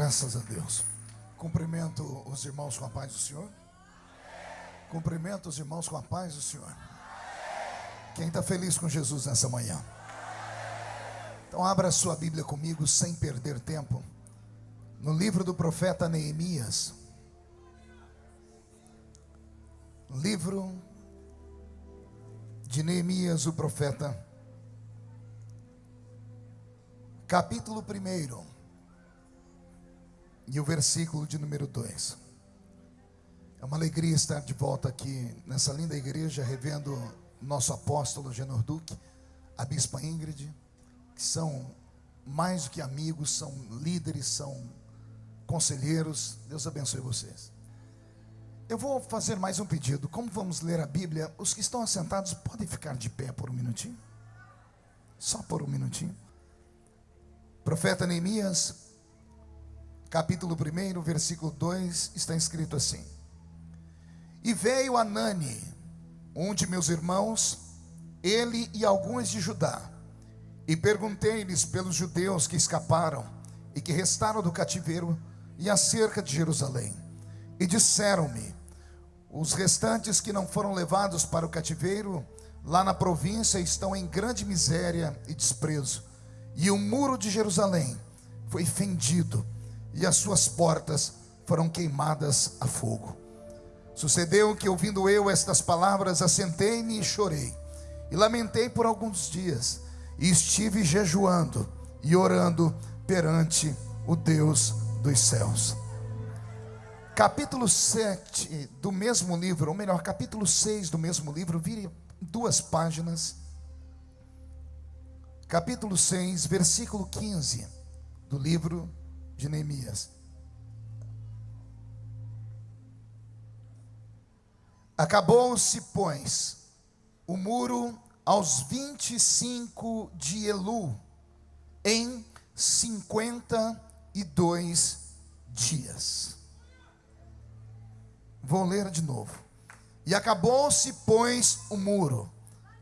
Graças a Deus. Cumprimento os irmãos com a paz do Senhor. Cumprimento os irmãos com a paz do Senhor. Quem está feliz com Jesus nessa manhã? Então abra a sua Bíblia comigo sem perder tempo. No livro do profeta Neemias. Livro de Neemias, o profeta. Capítulo 1 e o versículo de número 2. É uma alegria estar de volta aqui nessa linda igreja, revendo nosso apóstolo Genor Duque, a bispa Ingrid, que são mais do que amigos, são líderes, são conselheiros. Deus abençoe vocês. Eu vou fazer mais um pedido. Como vamos ler a Bíblia, os que estão assentados podem ficar de pé por um minutinho? Só por um minutinho. Profeta Neemias, capítulo 1, versículo 2, está escrito assim: E veio Anani, um de meus irmãos, ele e alguns de Judá, e perguntei-lhes pelos judeus que escaparam e que restaram do cativeiro e acerca de Jerusalém. E disseram-me: Os restantes que não foram levados para o cativeiro, lá na província, estão em grande miséria e desprezo, e o muro de Jerusalém foi fendido e as suas portas foram queimadas a fogo. Sucedeu que, ouvindo eu estas palavras, assentei-me e chorei, e lamentei por alguns dias, e estive jejuando e orando perante o Deus dos céus. Capítulo 7 do mesmo livro, ou melhor, capítulo 6 do mesmo livro, vire duas páginas. Capítulo 6, versículo 15 do livro de Neemias. Acabou-se, pois, o muro aos 25 de Elu, em 52 dias. Vou ler de novo. E acabou-se, pois, o muro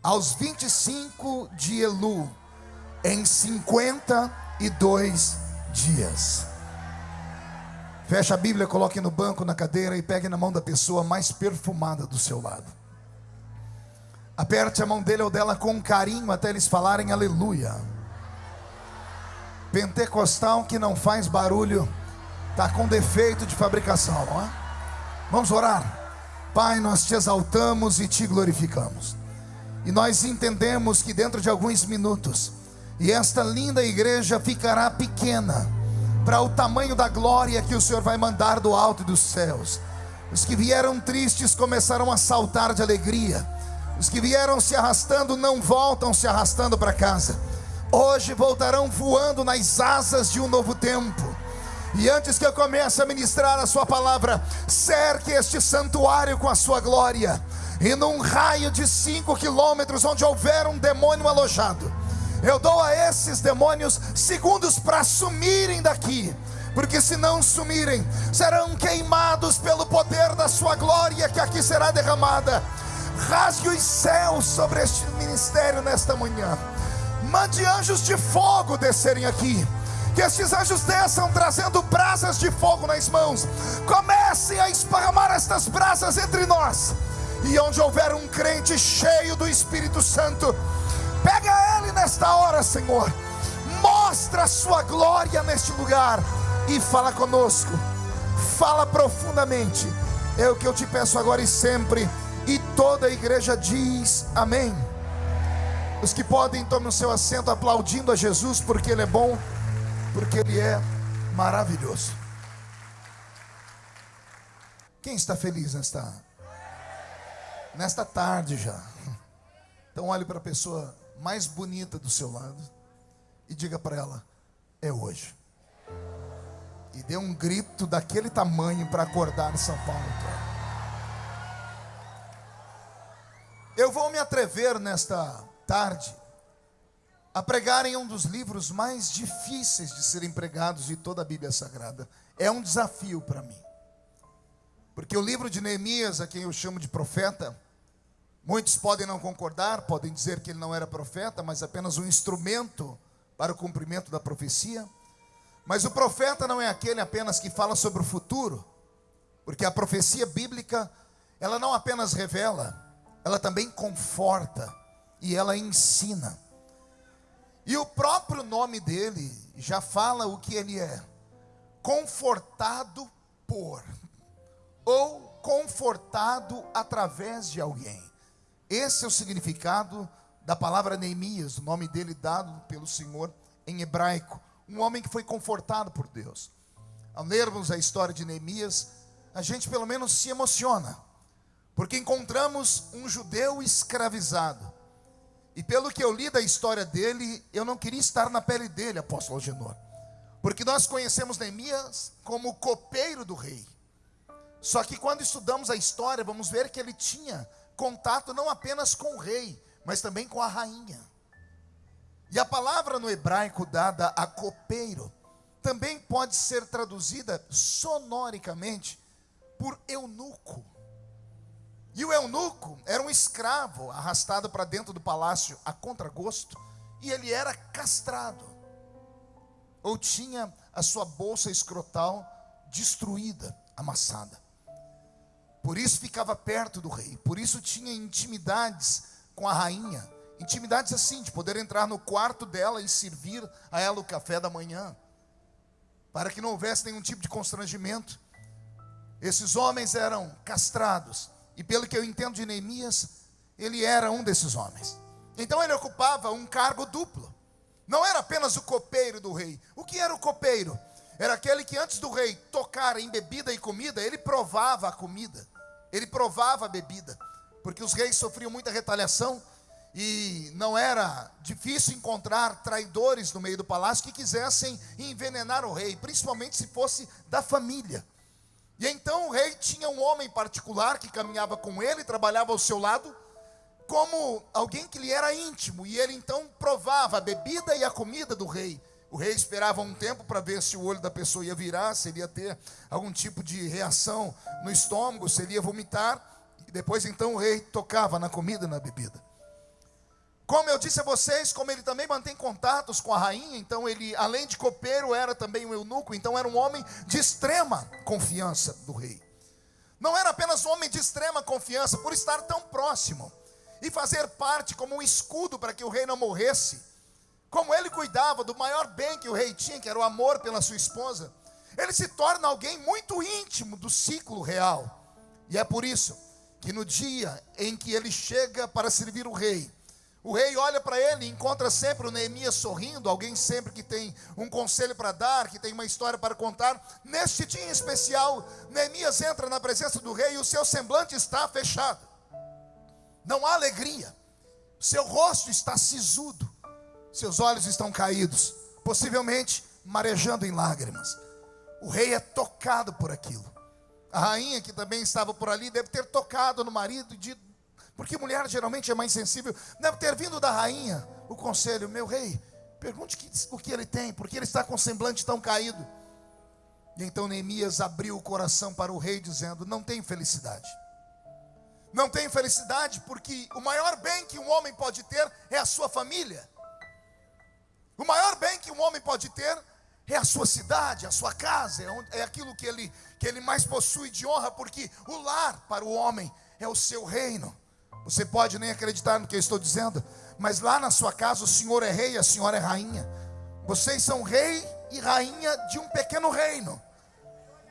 aos 25 de Elu, em 52 dias. Feche a Bíblia, coloque no banco, na cadeira e pegue na mão da pessoa mais perfumada do seu lado. Aperte a mão dele ou dela com carinho até eles falarem aleluia. Pentecostal que não faz barulho, está com defeito de fabricação, não é? Vamos orar. Pai, nós te exaltamos e te glorificamos. E nós entendemos que dentro de alguns minutos, e esta linda igreja ficará pequena para o tamanho da glória que o Senhor vai mandar do alto dos céus. Os que vieram tristes começaram a saltar de alegria. Os que vieram se arrastando não voltam se arrastando para casa. Hoje voltarão voando nas asas de um novo tempo. E antes que eu comece a ministrar a sua palavra, cerque este santuário com a sua glória. E num raio de cinco quilômetros, onde houver um demônio alojado, eu dou a esses demônios segundos para sumirem daqui, porque se não sumirem, serão queimados pelo poder da sua glória que aqui será derramada. Rasgue os céus sobre este ministério nesta manhã. Mande anjos de fogo descerem aqui. Que estes anjos desçam trazendo brasas de fogo nas mãos. Comecem a esparramar estas brasas entre nós. E onde houver um crente cheio do Espírito Santo, Pega ele nesta hora, Senhor. Mostra a sua glória neste lugar e fala conosco. Fala profundamente. É o que eu te peço agora e sempre. E toda a igreja diz amém. Os que podem, tomem o seu assento aplaudindo a Jesus, porque Ele é bom, porque Ele é maravilhoso. Quem está feliz nesta, nesta tarde já? Então olhe para a pessoa mais bonita do seu lado e diga para ela: é hoje. E dê um grito daquele tamanho para acordar São Paulo. Eu vou me atrever nesta tarde a pregar em um dos livros mais difíceis de serem pregados de toda a Bíblia Sagrada. É um desafio para mim. Porque o livro de Neemias, a quem eu chamo de profeta, Muitos podem não concordar, podem dizer que ele não era profeta, mas apenas um instrumento para o cumprimento da profecia. Mas o profeta não é aquele apenas que fala sobre o futuro, porque a profecia bíblica, ela não apenas revela, ela também conforta e ela ensina. E o próprio nome dele já fala o que ele é: confortado por, ou confortado através de alguém. Esse é o significado da palavra Neemias, o nome dele dado pelo Senhor em hebraico. Um homem que foi confortado por Deus. Ao lermos a história de Neemias, a gente pelo menos se emociona, porque encontramos um judeu escravizado e pelo que eu li da história dele, eu não queria estar na pele dele, apóstolo Genor. Porque nós conhecemos Neemias como copeiro do rei. Só que quando estudamos a história, vamos ver que ele tinha contato não apenas com o rei, mas também com a rainha. E a palavra no hebraico dada a copeiro também pode ser traduzida sonoricamente por eunuco. E o eunuco era um escravo arrastado para dentro do palácio a contragosto, e ele era castrado, ou tinha a sua bolsa escrotal destruída, amassada. Por isso ficava perto do rei, por isso tinha intimidades com a rainha, intimidades assim, de poder entrar no quarto dela e servir a ela o café da manhã, para que não houvesse nenhum tipo de constrangimento. Esses homens eram castrados, e pelo que eu entendo de Neemias, ele era um desses homens. Então ele ocupava um cargo duplo. Não era apenas o copeiro do rei. O que era o copeiro? Era aquele que antes do rei tocar em bebida e comida, ele provava a comida. Ele provava a bebida. Porque os reis sofriam muita retaliação e não era difícil encontrar traidores no meio do palácio que quisessem envenenar o rei, principalmente se fosse da família. E então o rei tinha um homem particular que caminhava com ele, trabalhava ao seu lado, como alguém que lhe era íntimo, e ele então provava a bebida e a comida do rei. O rei esperava um tempo para ver se o olho da pessoa ia virar, se ele ia ter algum tipo de reação no estômago, se ele ia vomitar, e depois então o rei tocava na comida e na bebida. Como eu disse a vocês, como ele também mantém contatos com a rainha, então ele, além de copeiro, era também um eunuco, então era um homem de extrema confiança do rei. Não era apenas um homem de extrema confiança por estar tão próximo e fazer parte como um escudo para que o rei não morresse. Como ele cuidava do maior bem que o rei tinha, que era o amor pela sua esposa, ele se torna alguém muito íntimo do ciclo real. E é por isso que no dia em que ele chega para servir o rei, o rei olha para ele e encontra sempre o Neemias sorrindo, alguém sempre que tem um conselho para dar, que tem uma história para contar. Neste dia em especial, Neemias entra na presença do rei e o seu semblante está fechado. Não há alegria. Seu rosto está sisudo. Seus olhos estão caídos, possivelmente marejando em lágrimas. O rei é tocado por aquilo. A rainha que também estava por ali deve ter tocado no marido e dito: porque mulher geralmente é mais sensível. Deve ter vindo da rainha o conselho: Meu rei, pergunte o que ele tem, porque ele está com o semblante tão caído. E então Neemias abriu o coração para o rei, dizendo: Não tem felicidade. Não tem felicidade porque o maior bem que um homem pode ter é a sua família. O maior bem que um homem pode ter é a sua cidade, a sua casa, é, é aquilo que ele, que ele mais possui de honra, porque o lar para o homem é o seu reino. Você pode nem acreditar no que eu estou dizendo, mas lá na sua casa o senhor é rei, a senhora é rainha. Vocês são rei e rainha de um pequeno reino.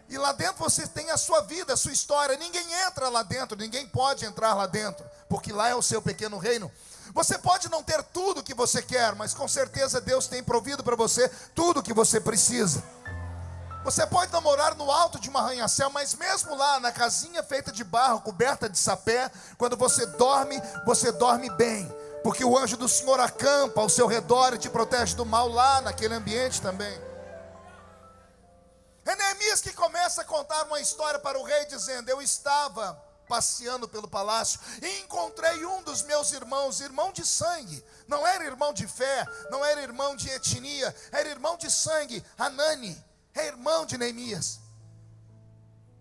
E lá dentro você tem a sua vida, a sua história. Ninguém entra lá dentro, ninguém pode entrar lá dentro, porque lá é o seu pequeno reino. Você pode não ter tudo que você quer, mas com certeza Deus tem provido para você tudo que você precisa. Você pode não morar no alto de uma arranha-céu, mas mesmo lá na casinha feita de barro, coberta de sapé, quando você dorme, você dorme bem, porque o anjo do Senhor acampa ao seu redor e te protege do mal lá naquele ambiente também. É Neemias que começa a contar uma história para o rei, dizendo: Eu estava passeando pelo palácio e encontrei um dos meus irmãos, irmão de sangue, não era irmão de fé, não era irmão de etnia, era irmão de sangue, Anani é irmão de Neemias.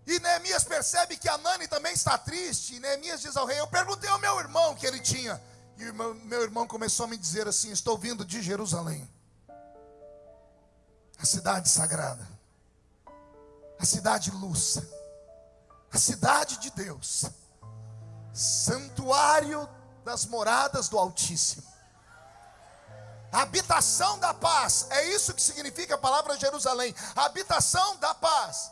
E Neemias percebe que Anani também está triste. E Neemias diz ao rei: Eu perguntei ao meu irmão que ele tinha. E meu, irmão começou a me dizer assim: Estou vindo de Jerusalém. a cidade sagrada, a cidade luz, cidade de Deus, santuário das moradas do Altíssimo, habitação da paz, é isso que significa a palavra Jerusalém, habitação da paz.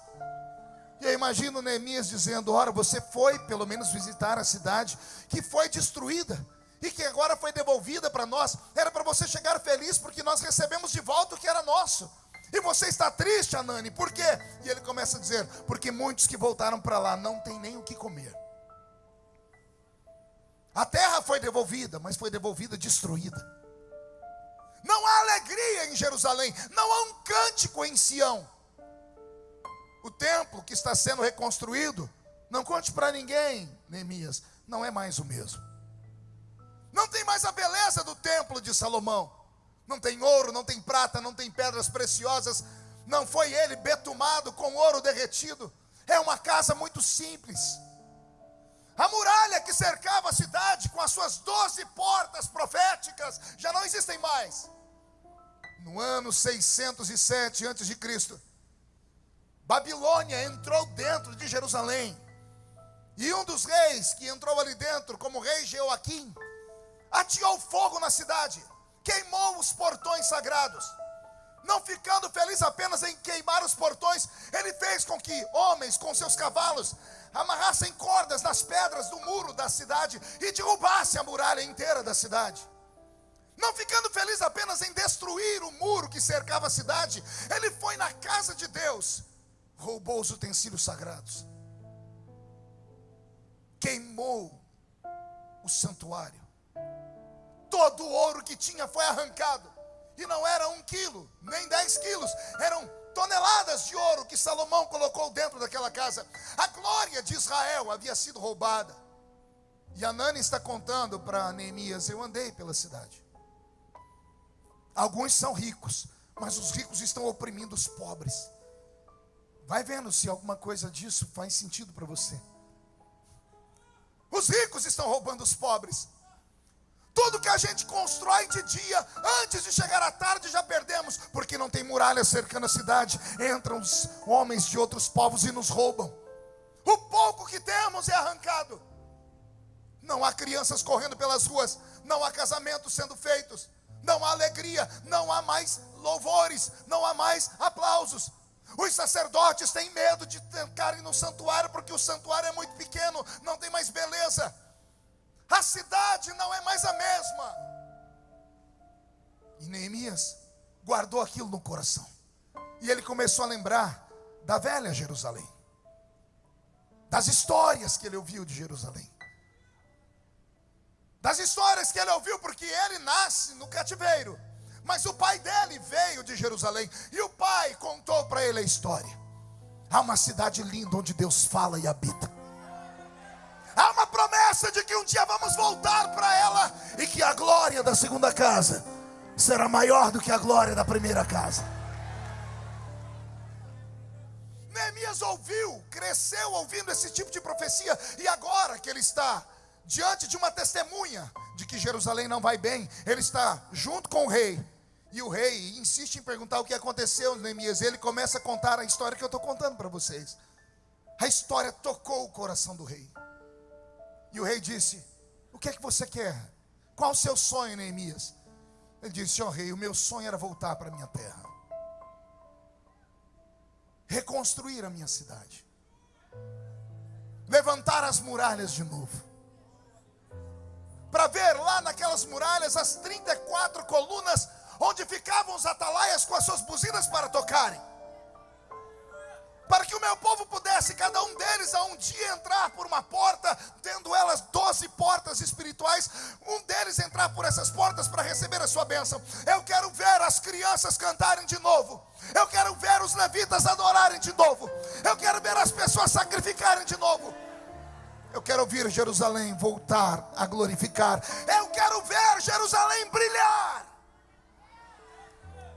E eu imagino Neemias dizendo: Ora, você foi pelo menos visitar a cidade que foi destruída e que agora foi devolvida para nós. Era para você chegar feliz porque nós recebemos de volta o que era nosso. E você está triste, Anani, por quê? E ele começa a dizer: Porque muitos que voltaram para lá não têm nem o que comer. A terra foi devolvida, mas foi devolvida destruída. Não há alegria em Jerusalém, não há um cântico em Sião. O templo que está sendo reconstruído, não conte para ninguém, Neemias, não é mais o mesmo. Não tem mais a beleza do templo de Salomão. Não tem ouro, não tem prata, não tem pedras preciosas. Não foi ele betumado com ouro derretido. É uma casa muito simples. A muralha que cercava a cidade com as suas doze portas proféticas já não existem mais. No ano 607 a.C., Babilônia entrou dentro de Jerusalém. E um dos reis que entrou ali dentro, como rei Jeoaquim, ateou fogo na cidade, queimou os portões sagrados. Não ficando feliz apenas em queimar os portões, ele fez com que homens com seus cavalos amarrassem cordas nas pedras do muro da cidade e derrubassem a muralha inteira da cidade. Não ficando feliz apenas em destruir o muro que cercava a cidade, ele foi na casa de Deus roubou os utensílios sagrados, queimou o santuário, todo o ouro que tinha foi arrancado, e não era um quilo, nem dez quilos, eram toneladas de ouro que Salomão colocou dentro daquela casa. A glória de Israel havia sido roubada. E Anani está contando para Neemias: Eu andei pela cidade. Alguns são ricos, mas os ricos estão oprimindo os pobres. Vai vendo se alguma coisa disso faz sentido para você. Os ricos estão roubando os pobres. Tudo que a gente constrói de dia, antes de chegar à tarde, já perdemos, porque não tem muralha cercando a cidade. Entram os homens de outros povos e nos roubam. O pouco que temos é arrancado. Não há crianças correndo pelas ruas, não há casamentos sendo feitos, não há alegria, não há mais louvores, não há mais aplausos. Os sacerdotes têm medo de entrarem no santuário, porque o santuário é muito pequeno, não tem mais beleza. A cidade não é mais a mesma. E Neemias guardou aquilo no coração. E ele começou a lembrar da velha Jerusalém, das histórias que ele ouviu de Jerusalém, das histórias que ele ouviu, porque ele nasce no cativeiro. Mas o pai dele veio de Jerusalém e o pai contou para ele a história. Há uma cidade linda onde Deus fala e habita. Há uma promessa de que um dia vamos voltar para ela e que a glória da segunda casa será maior do que a glória da primeira casa. Neemias ouviu, cresceu ouvindo esse tipo de profecia, e agora que ele está diante de uma testemunha de que Jerusalém não vai bem, ele está junto com o rei, e o rei insiste em perguntar o que aconteceu, Neemias. Ele começa a contar a história que eu estou contando para vocês. A história tocou o coração do rei. E o rei disse: O que é que você quer? Qual o seu sonho, Neemias? Ele disse: Ó oh, rei, o meu sonho era voltar para a minha terra, reconstruir a minha cidade, levantar as muralhas de novo para ver lá naquelas muralhas as 34 colunas onde ficavam os atalaias com as suas buzinas para tocarem. Para que o meu povo pudesse, cada um deles, a um dia entrar por uma porta, tendo elas doze portas espirituais, um deles entrar por essas portas para receber a sua bênção. Eu quero ver as crianças cantarem de novo. Eu quero ver os levitas adorarem de novo. Eu quero ver as pessoas sacrificarem de novo. Eu quero ouvir Jerusalém voltar a glorificar. Eu quero ver Jerusalém brilhar.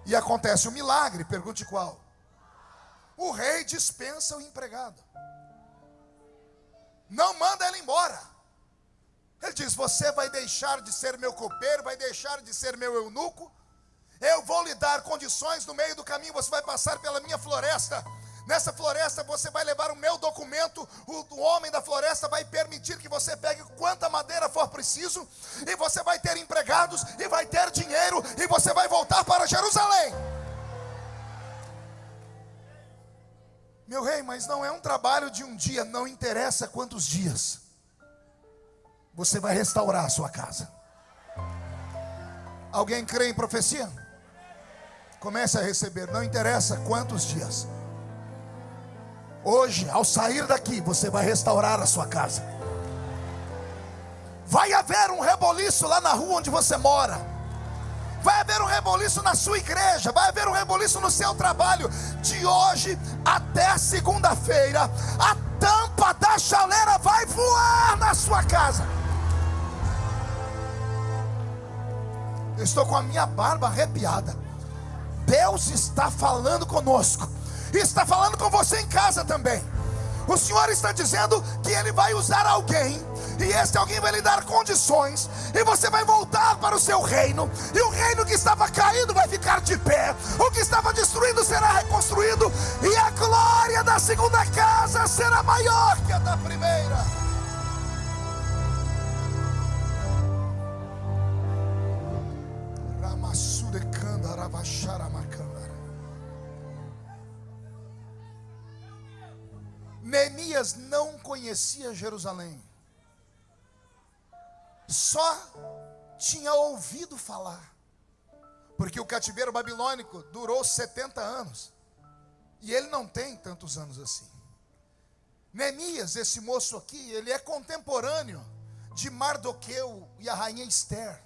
E acontece um milagre, pergunte qual? O rei dispensa o empregado. Não manda ele embora. Ele diz: Você vai deixar de ser meu copeiro, vai deixar de ser meu eunuco, Eu vou lhe dar condições no meio do caminho, você vai passar pela minha floresta. Nessa floresta você vai levar o meu documento. O, homem da floresta vai permitir que você pegue quanta madeira for preciso. E você vai ter empregados, e vai ter dinheiro, e você vai voltar para Jerusalém. Meu rei, mas não é um trabalho de um dia, não interessa quantos dias. Você vai restaurar a sua casa. Alguém crê em profecia? Comece a receber, não interessa quantos dias. Hoje, ao sair daqui, você vai restaurar a sua casa. Vai haver um reboliço lá na rua onde você mora. Vai haver um reboliço na sua igreja, vai haver um reboliço no seu trabalho. De hoje até segunda-feira, a tampa da chaleira vai voar na sua casa. Eu estou com a minha barba arrepiada. Deus está falando conosco está falando com você em casa também. O Senhor está dizendo que Ele vai usar alguém, e este alguém vai lhe dar condições, e você vai voltar para o seu reino, e o reino que estava caído vai ficar de pé, o que estava destruído será reconstruído, e a glória da segunda casa será maior que a da primeira. Neemias não conhecia Jerusalém, só tinha ouvido falar, porque o cativeiro babilônico durou 70 anos, e ele não tem tantos anos assim. Neemias, esse moço aqui, ele é contemporâneo de Mardoqueu e a rainha Esther.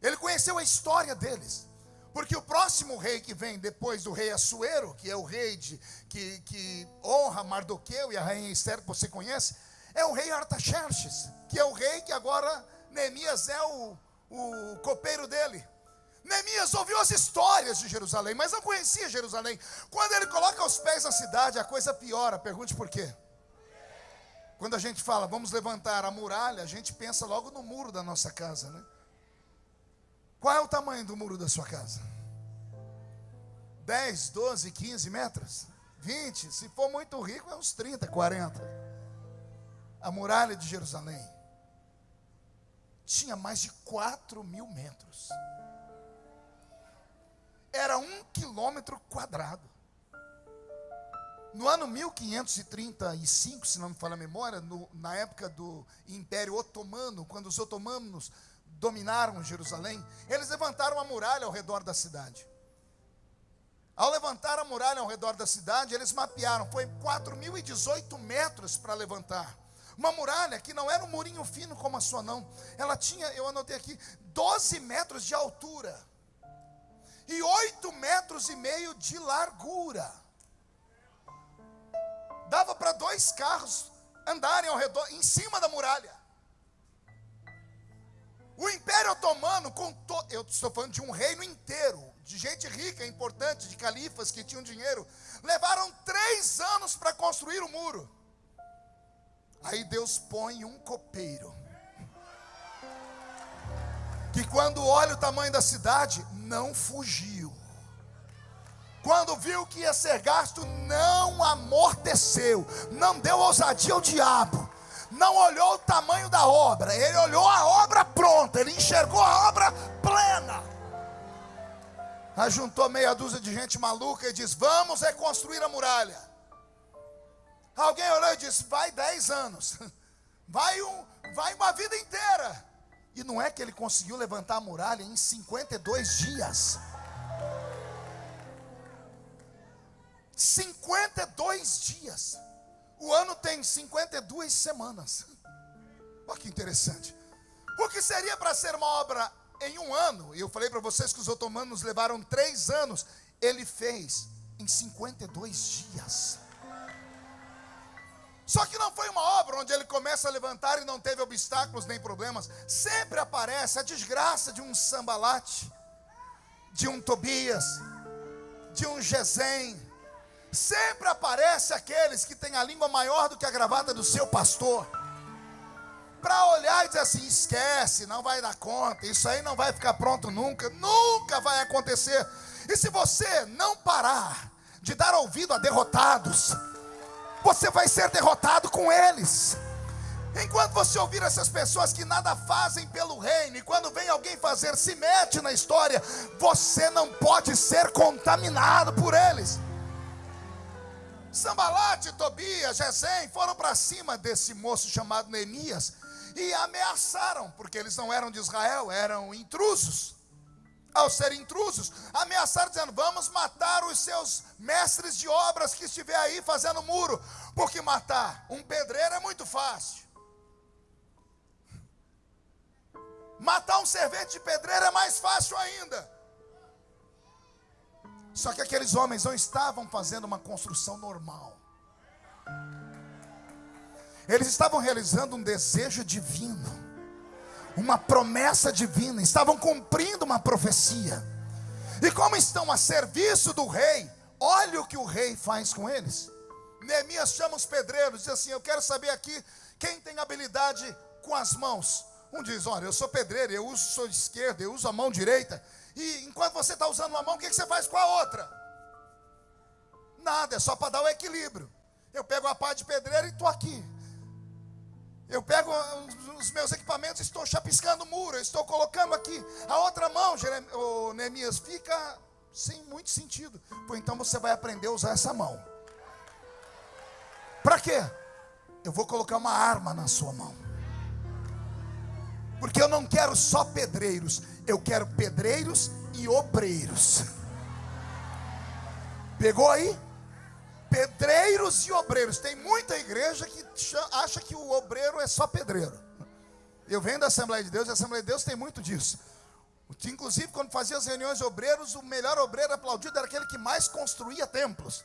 Ele conheceu a história deles. Porque o próximo rei que vem depois do rei Assuero, que é o rei de, que, que honra Mardoqueu e a rainha Esther, que você conhece, é o rei Artaxerxes, que é o rei que agora Neemias é o, o copeiro dele. Neemias ouviu as histórias de Jerusalém, mas não conhecia Jerusalém. Quando ele coloca os pés na cidade, a coisa piora. Pergunte por quê. Quando a gente fala, vamos levantar a muralha, a gente pensa logo no muro da nossa casa, né? Qual é o tamanho do muro da sua casa? 10, 12, 15 metros? 20? Se for muito rico, é uns 30, 40. A muralha de Jerusalém tinha mais de 4 mil metros. Era um quilômetro quadrado. No ano 1535, se não me falha a memória, no, na época do Império Otomano, quando os otomanos dominaram Jerusalém, eles levantaram a muralha ao redor da cidade. Ao levantar a muralha ao redor da cidade, eles mapearam, foi 4.018 metros para levantar. Uma muralha que não era um murinho fino como a sua, não. Ela tinha, eu anotei aqui, 12 metros de altura e 8 metros e meio de largura. Dava para dois carros andarem ao redor, em cima da muralha. O Império Otomano, contou, eu estou falando de um reino inteiro, de gente rica, importante, de califas que tinham dinheiro, levaram três anos para construir o muro. Aí Deus põe um copeiro, que quando olha o tamanho da cidade, não fugiu. Quando viu que ia ser gasto, não amorteceu, não deu ousadia ao diabo não olhou o tamanho da obra, ele olhou a obra pronta, ele enxergou a obra plena. Ajuntou meia dúzia de gente maluca e diz: Vamos reconstruir a muralha. Alguém olhou e disse: Vai dez anos, vai, um, vai uma vida inteira. E não é que ele conseguiu levantar a muralha em 52 dias. 52 dias. O ano tem 52 semanas. Olha que interessante. O que seria para ser uma obra em um ano, e eu falei para vocês que os otomanos levaram três anos, ele fez em 52 dias. Só que não foi uma obra onde ele começa a levantar e não teve obstáculos nem problemas. Sempre aparece a desgraça de um sambalate, de um Tobias, de um Gesem, Sempre aparece aqueles que têm a língua maior do que a gravata do seu pastor. para olhar e dizer assim: esquece, não vai dar conta, isso aí não vai ficar pronto nunca, nunca vai acontecer. E se você não parar de dar ouvido a derrotados, você vai ser derrotado com eles. Enquanto você ouvir essas pessoas que nada fazem pelo reino, e quando vem alguém fazer, se mete na história, você não pode ser contaminado por eles. Sambalate, Tobias, Gesem foram para cima desse moço chamado Neemias e ameaçaram, porque eles não eram de Israel, eram intrusos. Ao serem intrusos, ameaçaram dizendo: Vamos matar os seus mestres de obras que estiver aí fazendo muro, porque matar um pedreiro é muito fácil. Matar um servente de pedreiro é mais fácil ainda. Só que aqueles homens não estavam fazendo uma construção normal. Eles estavam realizando um desejo divino, uma promessa divina, estavam cumprindo uma profecia. E como estão a serviço do rei, olha o que o rei faz com eles. Neemias chama os pedreiros, diz assim: Eu quero saber aqui quem tem habilidade com as mãos. Um diz: Olha, eu sou pedreiro, eu uso sou esquerda, eu uso a mão direita. E enquanto você está usando uma mão, o que, que você faz com a outra? Nada, é só para dar o equilíbrio. Eu pego a pá de pedreiro e estou aqui. Eu pego os meus equipamentos, estou chapiscando o muro, estou colocando aqui. A outra mão, o Neemias, fica sem muito sentido. Pois então você vai aprender a usar essa mão. Para quê? Eu vou colocar uma arma na sua mão. Porque eu não quero só pedreiros, eu quero pedreiros e obreiros. Pegou aí? Pedreiros e obreiros. Tem muita igreja que acha que o obreiro é só pedreiro. Eu venho da Assembleia de Deus, e a Assembleia de Deus tem muito disso. Inclusive, quando fazia as reuniões de obreiros, o melhor obreiro aplaudido era aquele que mais construía templos.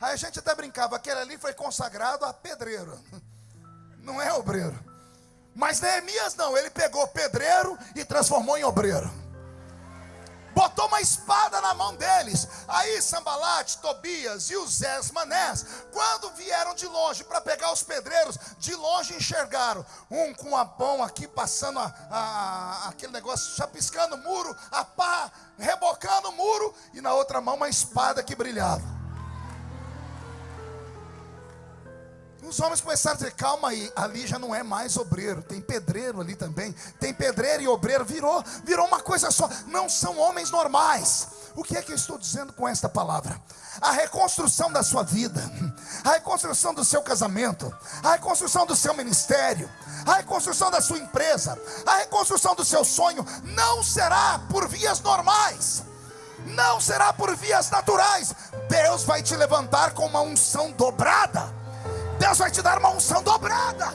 Aí a gente até brincava, aquele ali foi consagrado a pedreiro. Não é obreiro. Mas Neemias não, ele pegou pedreiro e transformou em obreiro botou uma espada na mão deles. Aí Sambalate, Tobias e os Manés, quando vieram de longe para pegar os pedreiros, de longe enxergaram um com a mão aqui passando a, a, aquele negócio, chapiscando o muro, a pá, rebocando o muro, e na outra mão uma espada que brilhava. Os homens começaram a dizer: calma aí, ali já não é mais obreiro, tem pedreiro ali também, tem pedreiro e obreiro, virou, virou uma coisa só, não são homens normais. O que é que eu estou dizendo com esta palavra? A reconstrução da sua vida, a reconstrução do seu casamento, a reconstrução do seu ministério, a reconstrução da sua empresa, a reconstrução do seu sonho, não será por vias normais não será por vias naturais. Deus vai te levantar com uma unção dobrada. Deus vai te dar uma unção dobrada.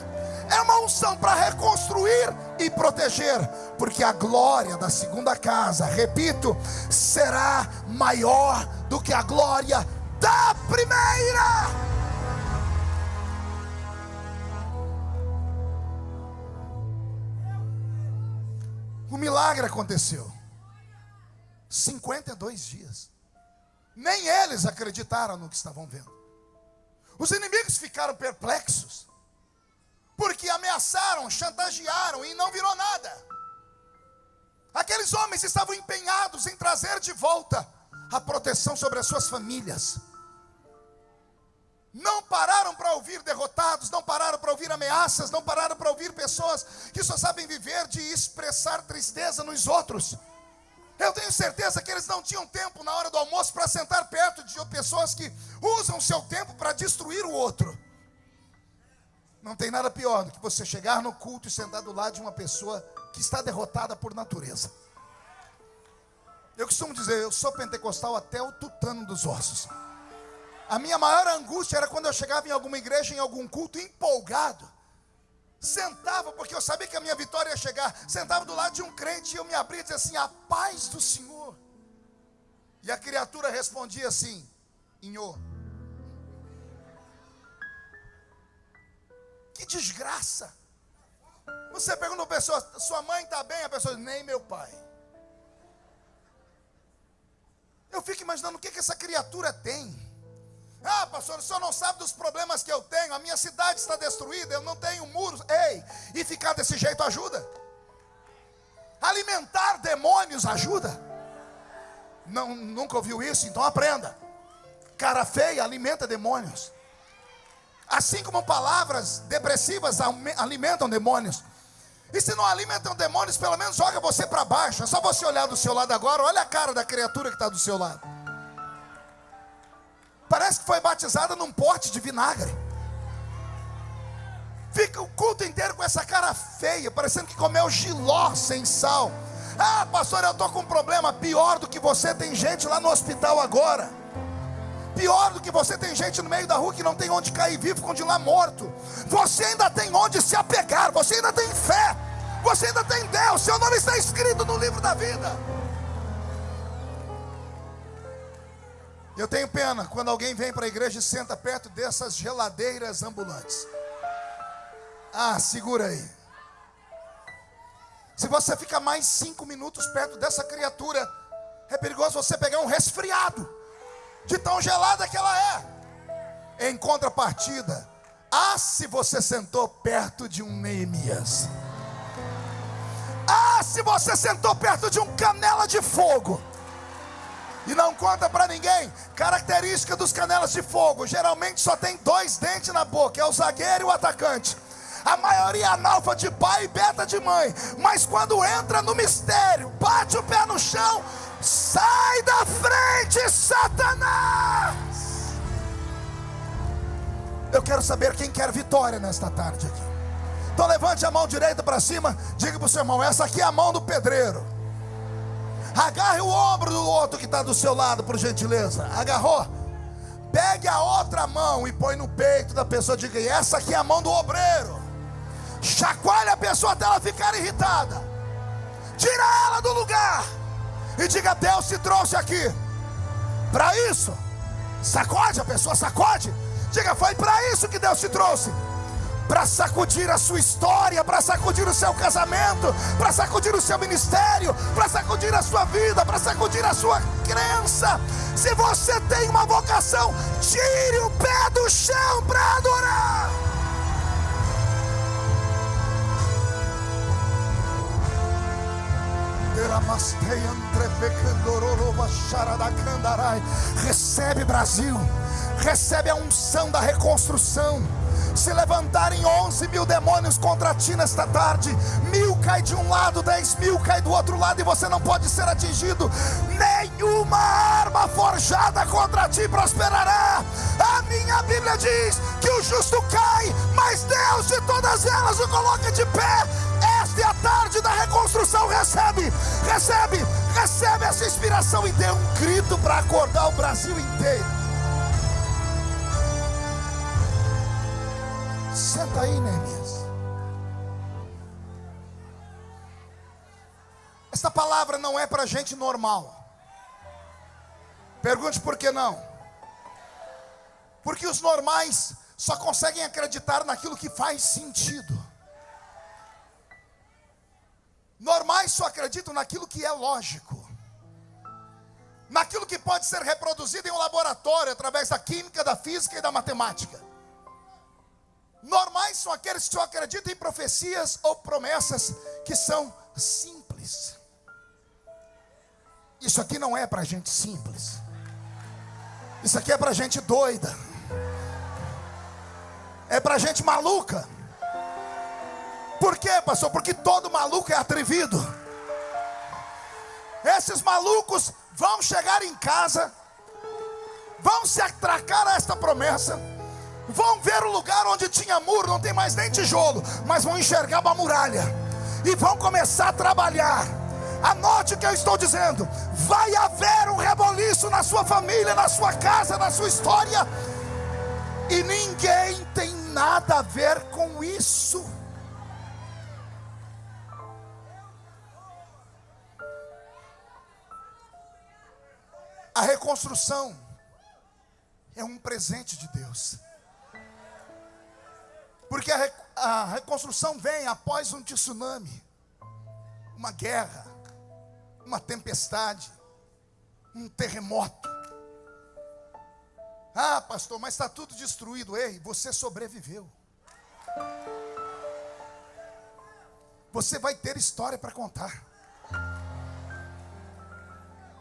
É uma unção para reconstruir e proteger, porque a glória da segunda casa, repito, será maior do que a glória da primeira. O milagre aconteceu. 52 dias. Nem eles acreditaram no que estavam vendo. Os inimigos ficaram perplexos, porque ameaçaram, chantagearam e não virou nada. Aqueles homens estavam empenhados em trazer de volta a proteção sobre as suas famílias. Não pararam para ouvir derrotados, não pararam para ouvir ameaças, não pararam para ouvir pessoas que só sabem viver de expressar tristeza nos outros. Eu tenho certeza que eles não tinham tempo na hora do almoço para sentar perto de pessoas que usam o seu tempo para destruir o outro. Não tem nada pior do que você chegar no culto e sentar do lado de uma pessoa que está derrotada por natureza. Eu costumo dizer, eu sou pentecostal até o tutano dos ossos. A minha maior angústia era quando eu chegava em alguma igreja, em algum culto, empolgado Sentava, porque eu sabia que a minha vitória ia chegar. Sentava do lado de um crente e eu me abria e dizia assim: A paz do Senhor. E a criatura respondia assim: Inhô. Que desgraça. Você pergunta a pessoa: Sua mãe está bem? A pessoa diz: Nem meu pai. Eu fico imaginando o que, que essa criatura tem. Ah, pastor, o senhor não sabe dos problemas que eu tenho. A minha cidade está destruída, eu não tenho muros. Ei, e ficar desse jeito ajuda? Alimentar demônios ajuda? Não, nunca ouviu isso? Então aprenda. Cara feia alimenta demônios. Assim como palavras depressivas alimentam demônios. E se não alimentam demônios, pelo menos joga você para baixo. É só você olhar do seu lado agora, olha a cara da criatura que está do seu lado. Parece que foi batizada num pote de vinagre. Fica o culto inteiro com essa cara feia, parecendo que comeu giló sem sal. Ah, pastor, eu estou com um problema pior do que você. Tem gente lá no hospital agora. Pior do que você tem gente no meio da rua que não tem onde cair vivo, continuar morto. Você ainda tem onde se apegar, você ainda tem fé, você ainda tem Deus, seu nome está escrito no livro da vida. Eu tenho pena quando alguém vem para a igreja e senta perto dessas geladeiras ambulantes. Ah, segura aí. Se você fica mais cinco minutos perto dessa criatura, é perigoso você pegar um resfriado, de tão gelada que ela é. Em contrapartida, ah, se você sentou perto de um Neemias. Ah, se você sentou perto de um canela de fogo e não conta para ninguém. Característica dos canelas de fogo: geralmente só tem dois dentes na boca, é o zagueiro e o atacante. A maioria é analfa de pai e beta de mãe, mas quando entra no mistério, bate o pé no chão, sai da frente, Satanás. Eu quero saber quem quer vitória nesta tarde aqui. Então levante a mão direita para cima, diga para o seu irmão: essa aqui é a mão do pedreiro. Agarre o ombro do outro que está do seu lado, por gentileza. Agarrou? Pegue a outra mão e põe no peito da pessoa. Diga: essa aqui é a mão do obreiro. Chacoalhe a pessoa até ela ficar irritada. Tira ela do lugar. E diga: Deus se trouxe aqui. Para isso. Sacode a pessoa, sacode. Diga: foi para isso que Deus te trouxe para sacudir a sua história, para sacudir o seu casamento, para sacudir o seu ministério, para sacudir a sua vida, para sacudir a sua crença. Se você tem uma vocação, tire o pé do chão para adorar. Recebe Brasil, recebe a unção da reconstrução se levantarem 11 mil demônios contra ti nesta tarde, mil cai de um lado, dez mil cai do outro lado, e você não pode ser atingido. Nenhuma arma forjada contra ti prosperará. A minha Bíblia diz que o justo cai, mas Deus de todas elas o coloca de pé. Esta é a tarde da reconstrução. Recebe, recebe, recebe essa inspiração e dê um grito para acordar o Brasil inteiro. Senta aí, Neemias. Esta palavra não é para gente normal. Pergunte por que não? Porque os normais só conseguem acreditar naquilo que faz sentido. Normais só acreditam naquilo que é lógico. Naquilo que pode ser reproduzido em um laboratório através da química, da física e da matemática. Normais são aqueles que só acreditam em profecias ou promessas que são simples. Isso aqui não é para gente simples. Isso aqui é para gente doida. É para gente maluca. Por quê, pastor? Porque todo maluco é atrevido. Esses malucos vão chegar em casa, vão se atracar a esta promessa Vão ver o lugar onde tinha muro, não tem mais nem tijolo, mas vão enxergar uma muralha e vão começar a trabalhar. Anote o que eu estou dizendo: vai haver um reboliço na sua família, na sua casa, na sua história, e ninguém tem nada a ver com isso. A reconstrução é um presente de Deus. Porque a, reconstrução vem após um tsunami, uma guerra, uma tempestade, um terremoto. Ah, pastor, mas está tudo destruído. Ei, você sobreviveu. Você vai ter história para contar.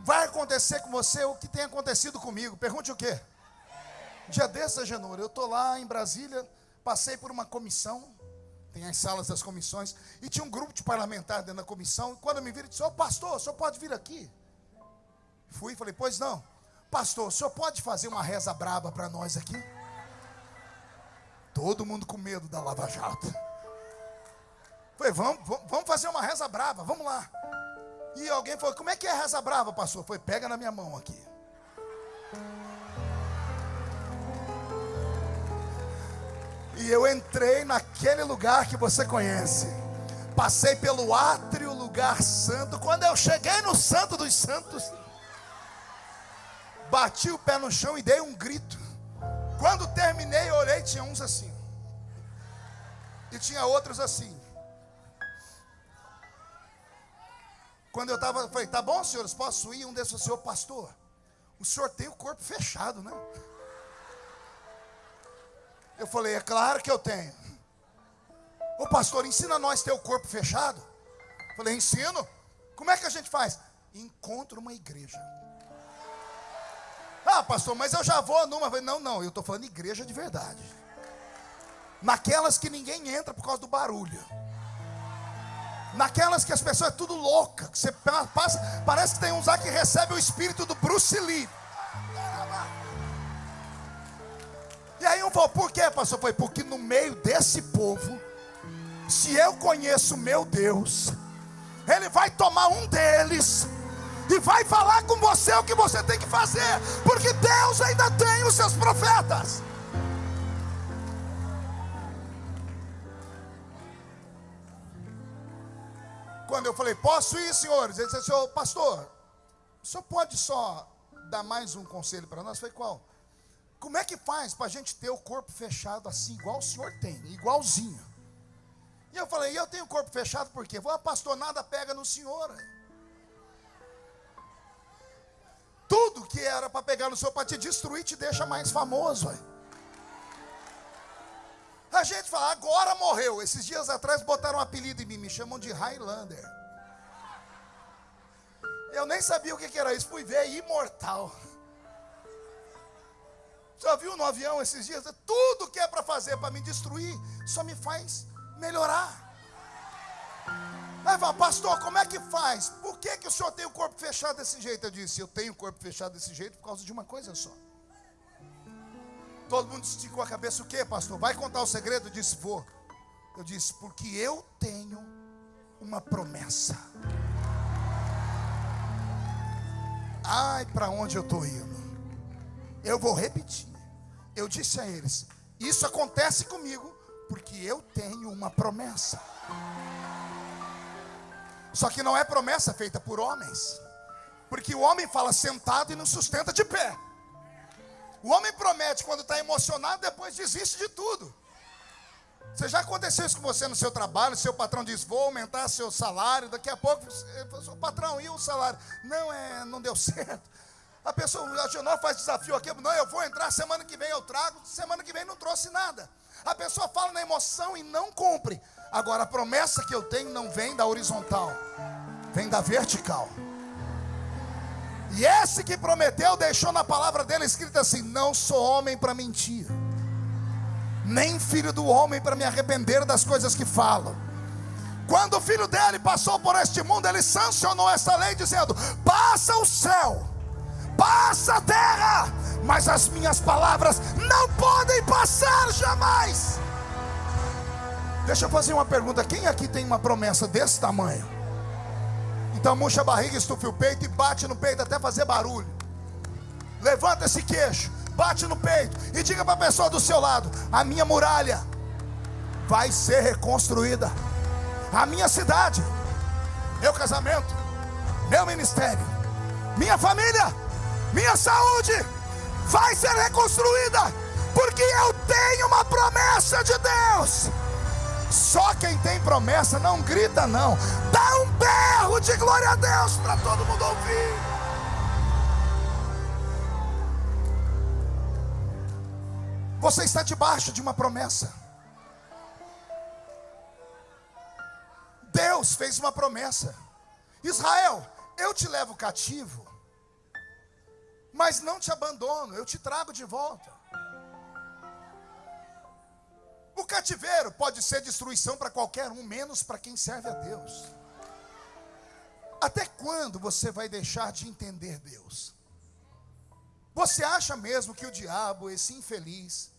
Vai acontecer com você o que tem acontecido comigo. Pergunte o quê? Dia desse, Genor, eu estou lá em Brasília, passei por uma comissão, tem as salas das comissões, e tinha um grupo de parlamentares dentro da comissão. E quando me viram, disse: Ô oh, pastor, o senhor pode vir aqui? Fui e falei: Pois não. Pastor, o senhor pode fazer uma reza braba para nós aqui? Todo mundo com medo da Lava Jato. Falei, vamos, vamos fazer uma reza brava, vamos lá. E alguém falou, como é que é reza brava, pastor? Foi, pega na minha mão aqui. E eu entrei naquele lugar que você conhece. Passei pelo átrio, lugar santo. Quando eu cheguei no Santo dos Santos, bati o pé no chão e dei um grito. Quando terminei, olhei, tinha uns assim. E tinha outros assim. Quando eu estava, falei, tá bom, senhores, posso ir? Um desses, senhor pastor, o senhor tem o corpo fechado, né? Eu falei, é claro que eu tenho. O pastor, ensina nós ter o corpo fechado. Eu falei, ensino. Como é que a gente faz? Encontra uma igreja. Ah, pastor, mas eu já vou numa. Não, não, eu estou falando igreja de verdade. Naquelas que ninguém entra por causa do barulho. Naquelas que as pessoas é tudo louca. Que você passa, parece que tem uns lá que recebe o espírito do Bruce Lee. E aí eu vou, por quê, pastor? Foi porque no meio desse povo, se eu conheço meu Deus, Ele vai tomar um deles e vai falar com você o que você tem que fazer, porque Deus ainda tem os seus profetas. Quando eu falei, posso ir, senhores? Ele disse, senhor, pastor, o senhor pode só dar mais um conselho para nós? Eu falei, qual? Como é que faz para a gente ter o corpo fechado assim, igual o senhor tem, igualzinho? E eu falei, eu tenho o corpo fechado por quê? Ah, pastor, nada pega no senhor. Tudo que era para pegar no Senhor, para te destruir, te deixa mais famoso. A gente fala, agora morreu. Esses dias atrás botaram um apelido em mim, me chamam de Highlander. Eu nem sabia o que era isso, fui ver imortal. Já viu no avião esses dias? Tudo que é para fazer para me destruir, só me faz melhorar. Aí fala, pastor, como é que faz? Por que, que o senhor tem o corpo fechado desse jeito? Eu disse, eu tenho o corpo fechado desse jeito por causa de uma coisa só. Todo mundo esticou a cabeça, o que, pastor? Vai contar o segredo? Eu disse, vou. Eu disse, porque eu tenho uma promessa. Ai, para onde eu estou indo? Eu vou repetir. Eu disse a eles: Isso acontece comigo porque eu tenho uma promessa. Só que não é promessa feita por homens. Porque o homem fala sentado e não sustenta de pé. O homem promete quando está emocionado, depois desiste de tudo. Você já aconteceu isso com você no seu trabalho? Seu patrão diz: Vou aumentar seu salário. Daqui a pouco, o patrão, e o salário? Não, é, não deu certo. A pessoa, a Genor faz desafio aqui, não, eu vou entrar, semana que vem eu trago, semana que vem não trouxe nada. A pessoa fala na emoção e não cumpre. Agora, a promessa que eu tenho não vem da horizontal, vem da vertical. E esse que prometeu deixou na palavra dele escrito assim: Não sou homem para mentir, nem filho do homem para me arrepender das coisas que falo. Quando o filho dele passou por este mundo, ele sancionou essa lei, dizendo: Passa o céu, passa a terra, mas as minhas palavras não podem passar jamais. Deixa eu fazer uma pergunta: quem aqui tem uma promessa desse tamanho? Então murcha a barriga, estufe o peito e bate no peito até fazer barulho. Levanta esse queixo, bate no peito e diga para a pessoa do seu lado: a minha muralha vai ser reconstruída. A minha cidade, meu casamento, meu ministério, minha família, minha saúde vai ser reconstruída, porque eu tenho uma promessa de Deus. Só quem tem promessa não grita, não. Dá um berro de glória a Deus para todo mundo ouvir. Você está debaixo de uma promessa. Deus fez uma promessa. Israel, eu te levo cativo, mas não te abandono, eu te trago de volta. O cativeiro pode ser destruição para qualquer um, menos para quem serve a Deus. Até quando você vai deixar de entender Deus? Você acha mesmo que o diabo, esse infeliz,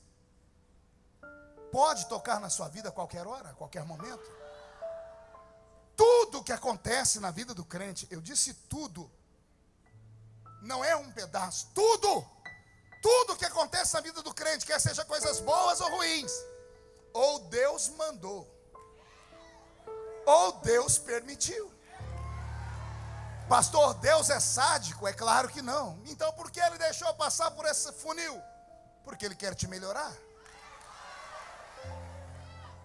pode tocar na sua vida a qualquer hora, a qualquer momento? Tudo que acontece na vida do crente, eu disse tudo, não é um pedaço, tudo, tudo que acontece na vida do crente, quer seja coisas boas ou ruins, ou Deus mandou, ou Deus permitiu. Pastor, Deus é sádico? É claro que não. Então por que ele deixou passar por esse funil? Porque ele quer te melhorar.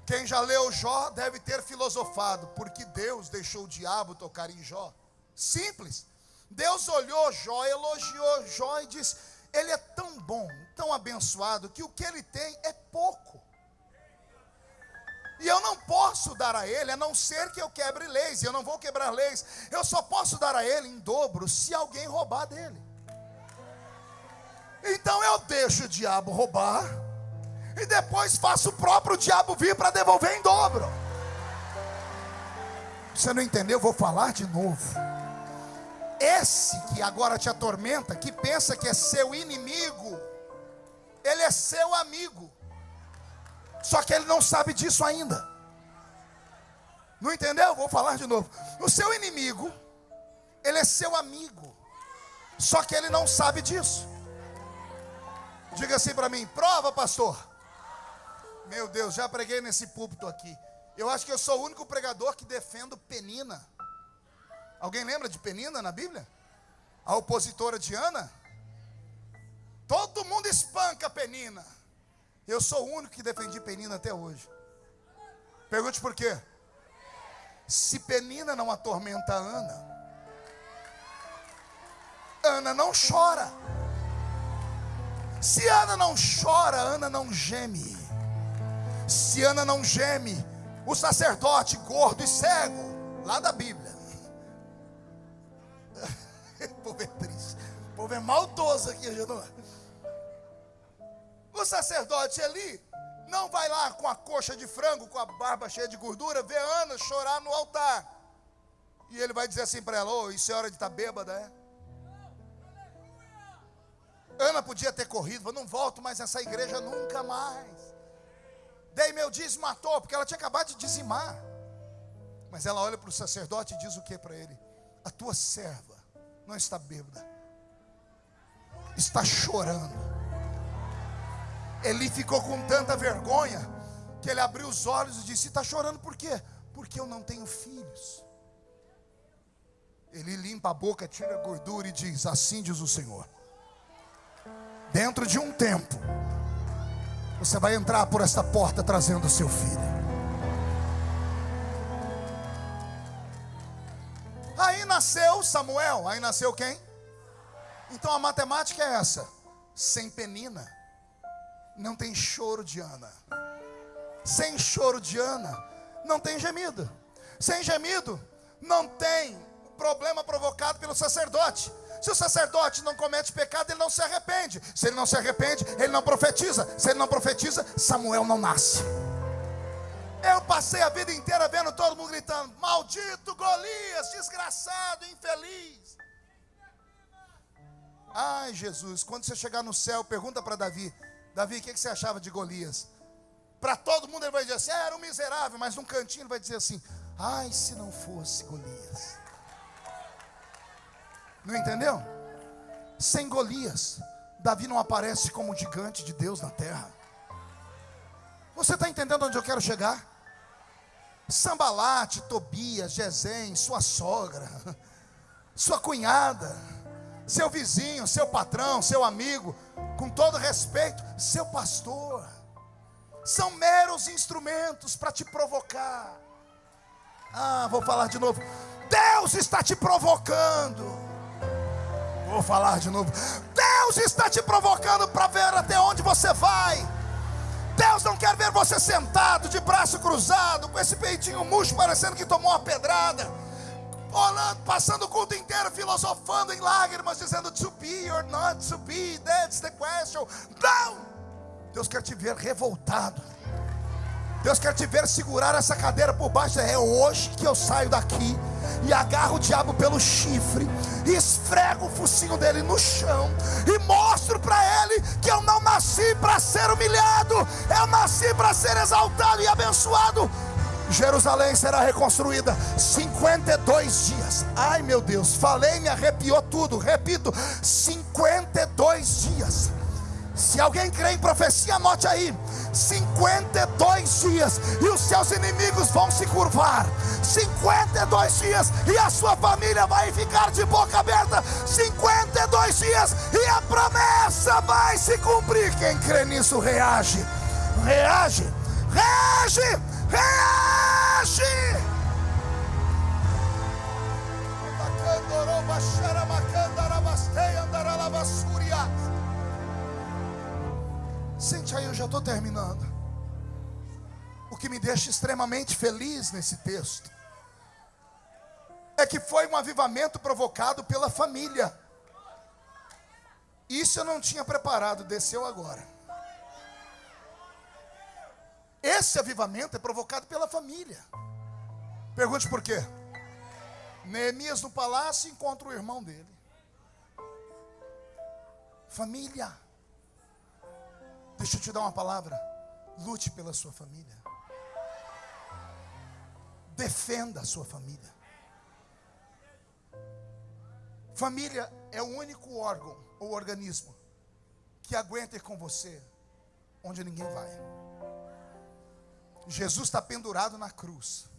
Quem já leu Jó deve ter filosofado, porque Deus deixou o diabo tocar em Jó. Simples. Deus olhou Jó, elogiou Jó e disse: Ele é tão bom, tão abençoado, que o que ele tem é pouco. E eu não posso dar a ele, a não ser que eu quebre leis, e eu não vou quebrar leis. Eu só posso dar a ele em dobro se alguém roubar dele. Então eu deixo o diabo roubar, e depois faço o próprio diabo vir para devolver em dobro. Você não entendeu? Vou falar de novo. Esse que agora te atormenta, que pensa que é seu inimigo, ele é seu amigo. Só que ele não sabe disso ainda. Não entendeu? Vou falar de novo. O seu inimigo, ele é seu amigo. Só que ele não sabe disso. Diga assim para mim: prova, pastor. Meu Deus, já preguei nesse púlpito aqui. Eu acho que eu sou o único pregador que defendo Penina. Alguém lembra de Penina na Bíblia? A opositora de Ana? Todo mundo espanca Penina. Eu sou o único que defendi Penina até hoje. Pergunte por quê? Se Penina não atormenta Ana, Ana não chora. Se Ana não chora, Ana não geme. Se Ana não geme, o sacerdote gordo e cego, lá da Bíblia. O povo é triste. O povo é maldoso aqui, não o sacerdote ali não vai lá com a coxa de frango, com a barba cheia de gordura, ver Ana chorar no altar. E ele vai dizer assim para ela: oh, isso é hora de estar tá bêbada, é? Ana podia ter corrido, não volto mais nessa igreja nunca mais. Dei meu dízimo porque ela tinha acabado de dizimar. Mas ela olha para o sacerdote e diz o que para ele? A tua serva não está bêbada, está chorando. Eli ficou com tanta vergonha que ele abriu os olhos e disse: Está chorando por quê? Porque eu não tenho filhos. Ele limpa a boca, tira a gordura e diz: Assim diz o Senhor. Dentro de um tempo, você vai entrar por esta porta trazendo o seu filho. Aí nasceu Samuel. Aí nasceu quem? Então a matemática é essa: sem penina não tem choro de Ana. Sem choro de Ana, não tem gemido. Sem gemido, não tem problema provocado pelo sacerdote. Se o sacerdote não comete pecado, ele não se arrepende. Se ele não se arrepende, ele não profetiza. Se ele não profetiza, Samuel não nasce. Eu passei a vida inteira vendo todo mundo gritando: Maldito Golias, desgraçado, infeliz. Ai, Jesus, quando você chegar no céu, pergunta para Davi: Davi, o que você achava de Golias? Para todo mundo ele vai dizer assim, ah, era um miserável, mas num cantinho ele vai dizer assim, ai se não fosse Golias. Não entendeu? Sem Golias, Davi não aparece como gigante de Deus na terra. Você está entendendo onde eu quero chegar? Sambalate, Tobias, Gesem, sua sogra, sua cunhada, seu vizinho, seu patrão, seu amigo, com todo respeito, seu pastor, são meros instrumentos para te provocar. Ah, vou falar de novo. Deus está te provocando. Vou falar de novo. Deus está te provocando para ver até onde você vai. Deus não quer ver você sentado, de braço cruzado, com esse peitinho murcho, parecendo que tomou uma pedrada, olhando, passando o culto inteiro, filosofando em lágrimas, dizendo to be or not to be, that's the question. Não! Deus quer te ver revoltado. Deus quer te ver segurar essa cadeira por baixo. É hoje que eu saio daqui e agarro o diabo pelo chifre, e esfrego o focinho dele no chão, e mostro para ele que eu não nasci para ser humilhado, eu nasci para ser exaltado e abençoado. Jerusalém será reconstruída 52 dias. Ai meu Deus, falei, me arrepiou tudo. Repito, 52 dias. Se alguém crê em profecia, anote aí: 52 dias, e os seus inimigos vão se curvar. 52 dias, e a sua família vai ficar de boca aberta. 52 dias, e a promessa vai se cumprir. Quem crê nisso, reage, reage, reage, reage. Sente aí, eu já estou terminando. O que me deixa extremamente feliz nesse texto é que foi um avivamento provocado pela família. Isso eu não tinha preparado, desceu agora. Esse avivamento é provocado pela família. Pergunte por quê? Neemias no palácio encontra o irmão dele. Família. Deixa eu te dar uma palavra. Lute pela sua família. Defenda a sua família. Família é o único órgão ou organismo que aguenta ir com você onde ninguém vai. Jesus está pendurado na cruz.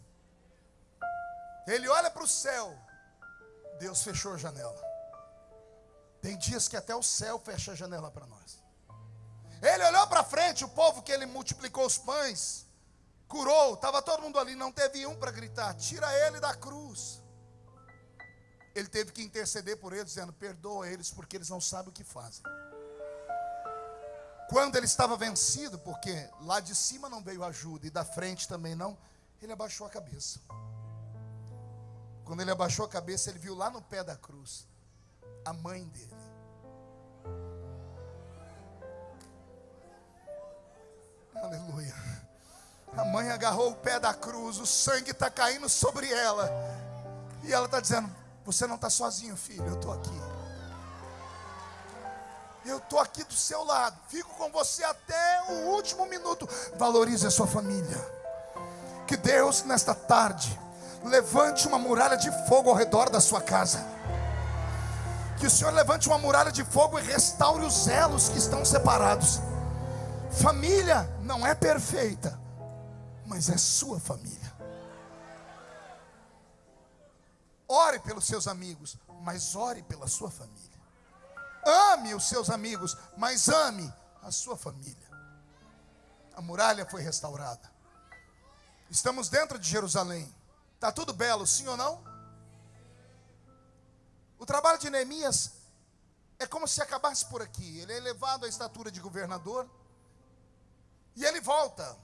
Ele olha para o céu. Deus fechou a janela. Tem dias que até o céu fecha a janela para nós. Ele olhou para frente, o povo que ele multiplicou os pães, curou, estava todo mundo ali, não teve um para gritar: tira ele da cruz. Ele teve que interceder por eles, dizendo: perdoa eles, porque eles não sabem o que fazem. Quando ele estava vencido, porque lá de cima não veio ajuda e da frente também não, ele abaixou a cabeça. Quando ele abaixou a cabeça, ele viu lá no pé da cruz a mãe dele. Aleluia. A mãe agarrou o pé da cruz, o sangue está caindo sobre ela. E ela está dizendo: Você não está sozinho, filho, eu estou aqui. Eu estou aqui do seu lado, fico com você até o último minuto. Valorize a sua família. Que Deus, nesta tarde, levante uma muralha de fogo ao redor da sua casa. Que o Senhor levante uma muralha de fogo e restaure os elos que estão separados. Família não é perfeita, mas é sua família. Ore pelos seus amigos, mas ore pela sua família. Ame os seus amigos, mas ame a sua família. A muralha foi restaurada. Estamos dentro de Jerusalém. Está tudo belo, sim ou não? O trabalho de Neemias é como se acabasse por aqui. Ele é elevado à estatura de governador e ele volta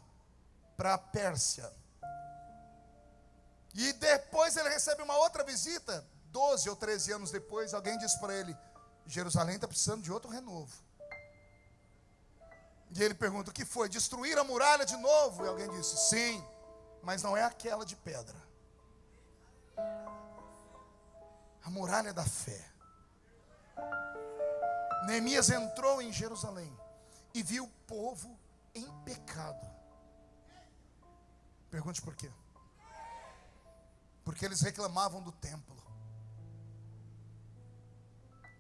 para a Pérsia. E depois ele recebe uma outra visita, 12 ou 13 anos depois, alguém diz para ele: Jerusalém está precisando de outro renovo. E ele pergunta: o que foi? Destruir a muralha de novo? E alguém disse: sim, mas não é aquela de pedra. A muralha da fé. Neemias entrou em Jerusalém e viu o povo em pecado. Pergunte por quê? Porque eles reclamavam do templo.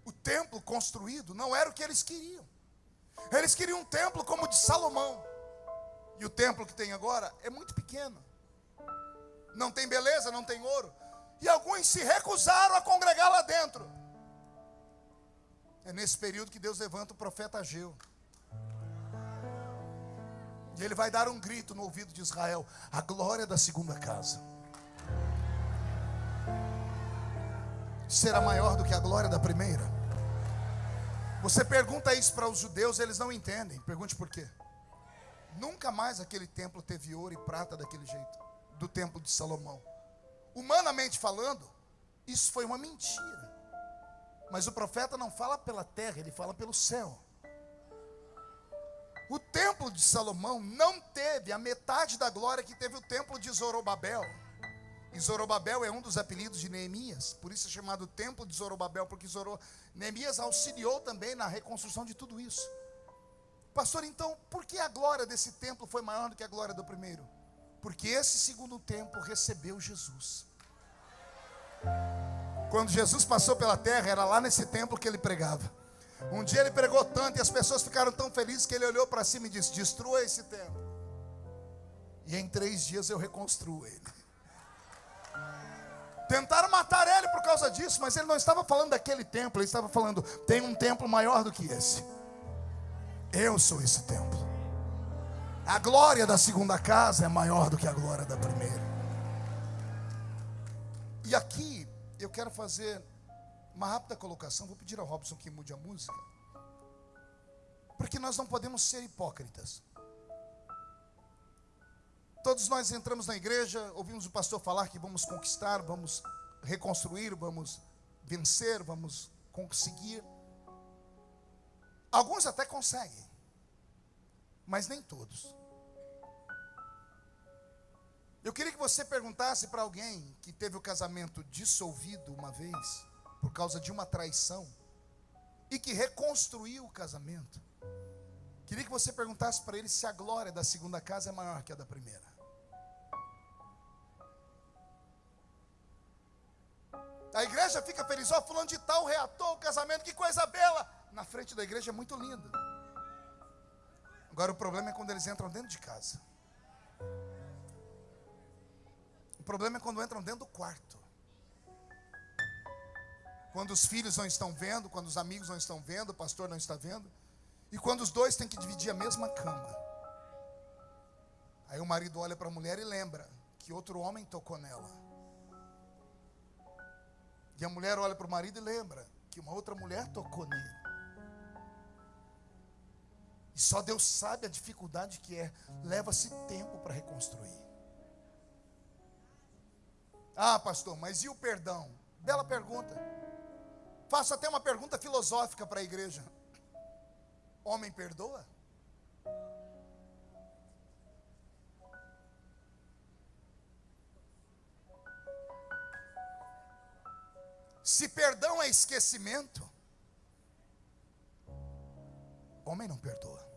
O templo construído não era o que eles queriam. Eles queriam um templo como o de Salomão. E o templo que tem agora é muito pequeno. Não tem beleza, não tem ouro. E alguns se recusaram a congregar lá dentro. É nesse período que Deus levanta o profeta Ageu. Ele vai dar um grito no ouvido de Israel: a glória da segunda casa será maior do que a glória da primeira. Você pergunta isso para os judeus, eles não entendem. Pergunte por quê. Nunca mais aquele templo teve ouro e prata daquele jeito, do templo de Salomão. Humanamente falando, isso foi uma mentira. Mas o profeta não fala pela terra, ele fala pelo céu. O templo de Salomão não teve a metade da glória que teve o templo de Zorobabel. E Zorobabel é um dos apelidos de Neemias, por isso é chamado templo de Zorobabel, porque. Neemias auxiliou também na reconstrução de tudo isso. Pastor, então, por que a glória desse templo foi maior do que a glória do primeiro? Porque esse segundo templo recebeu Jesus. Quando Jesus passou pela terra, era lá nesse templo que ele pregava. Um dia ele pregou tanto e as pessoas ficaram tão felizes que ele olhou para cima e disse: Destrua esse templo. E em três dias eu reconstruo ele. Tentaram matar ele por causa disso, mas ele não estava falando daquele templo, ele estava falando: tem um templo maior do que esse. Eu sou esse templo. A glória da segunda casa é maior do que a glória da primeira. E aqui eu quero fazer uma rápida colocação. Vou pedir ao Robson que mude a música. Porque nós não podemos ser hipócritas. Todos nós entramos na igreja, ouvimos o pastor falar que vamos conquistar, vamos reconstruir, vamos vencer, vamos conseguir. Alguns até conseguem, mas nem todos. Eu queria que você perguntasse para alguém que teve o casamento dissolvido uma vez, por causa de uma traição, e que reconstruiu o casamento. Queria que você perguntasse para ele se a glória da segunda casa é maior que a da primeira. A igreja fica feliz, ó, oh, fulano de tal reatou o casamento, que coisa bela na frente da igreja é muito lindo. Agora o problema é quando eles entram dentro de casa. O problema é quando entram dentro do quarto. Quando os filhos não estão vendo, quando os amigos não estão vendo, o pastor não está vendo. E quando os dois têm que dividir a mesma cama. Aí o marido olha para a mulher e lembra que outro homem tocou nela. E a mulher olha para o marido e lembra que uma outra mulher tocou nele. E só Deus sabe a dificuldade que é. Leva-se tempo para reconstruir. Ah, pastor, mas e o perdão? Bela pergunta. Faço até uma pergunta filosófica para a igreja: Homem perdoa? Se perdão é esquecimento, Homem não perdoa.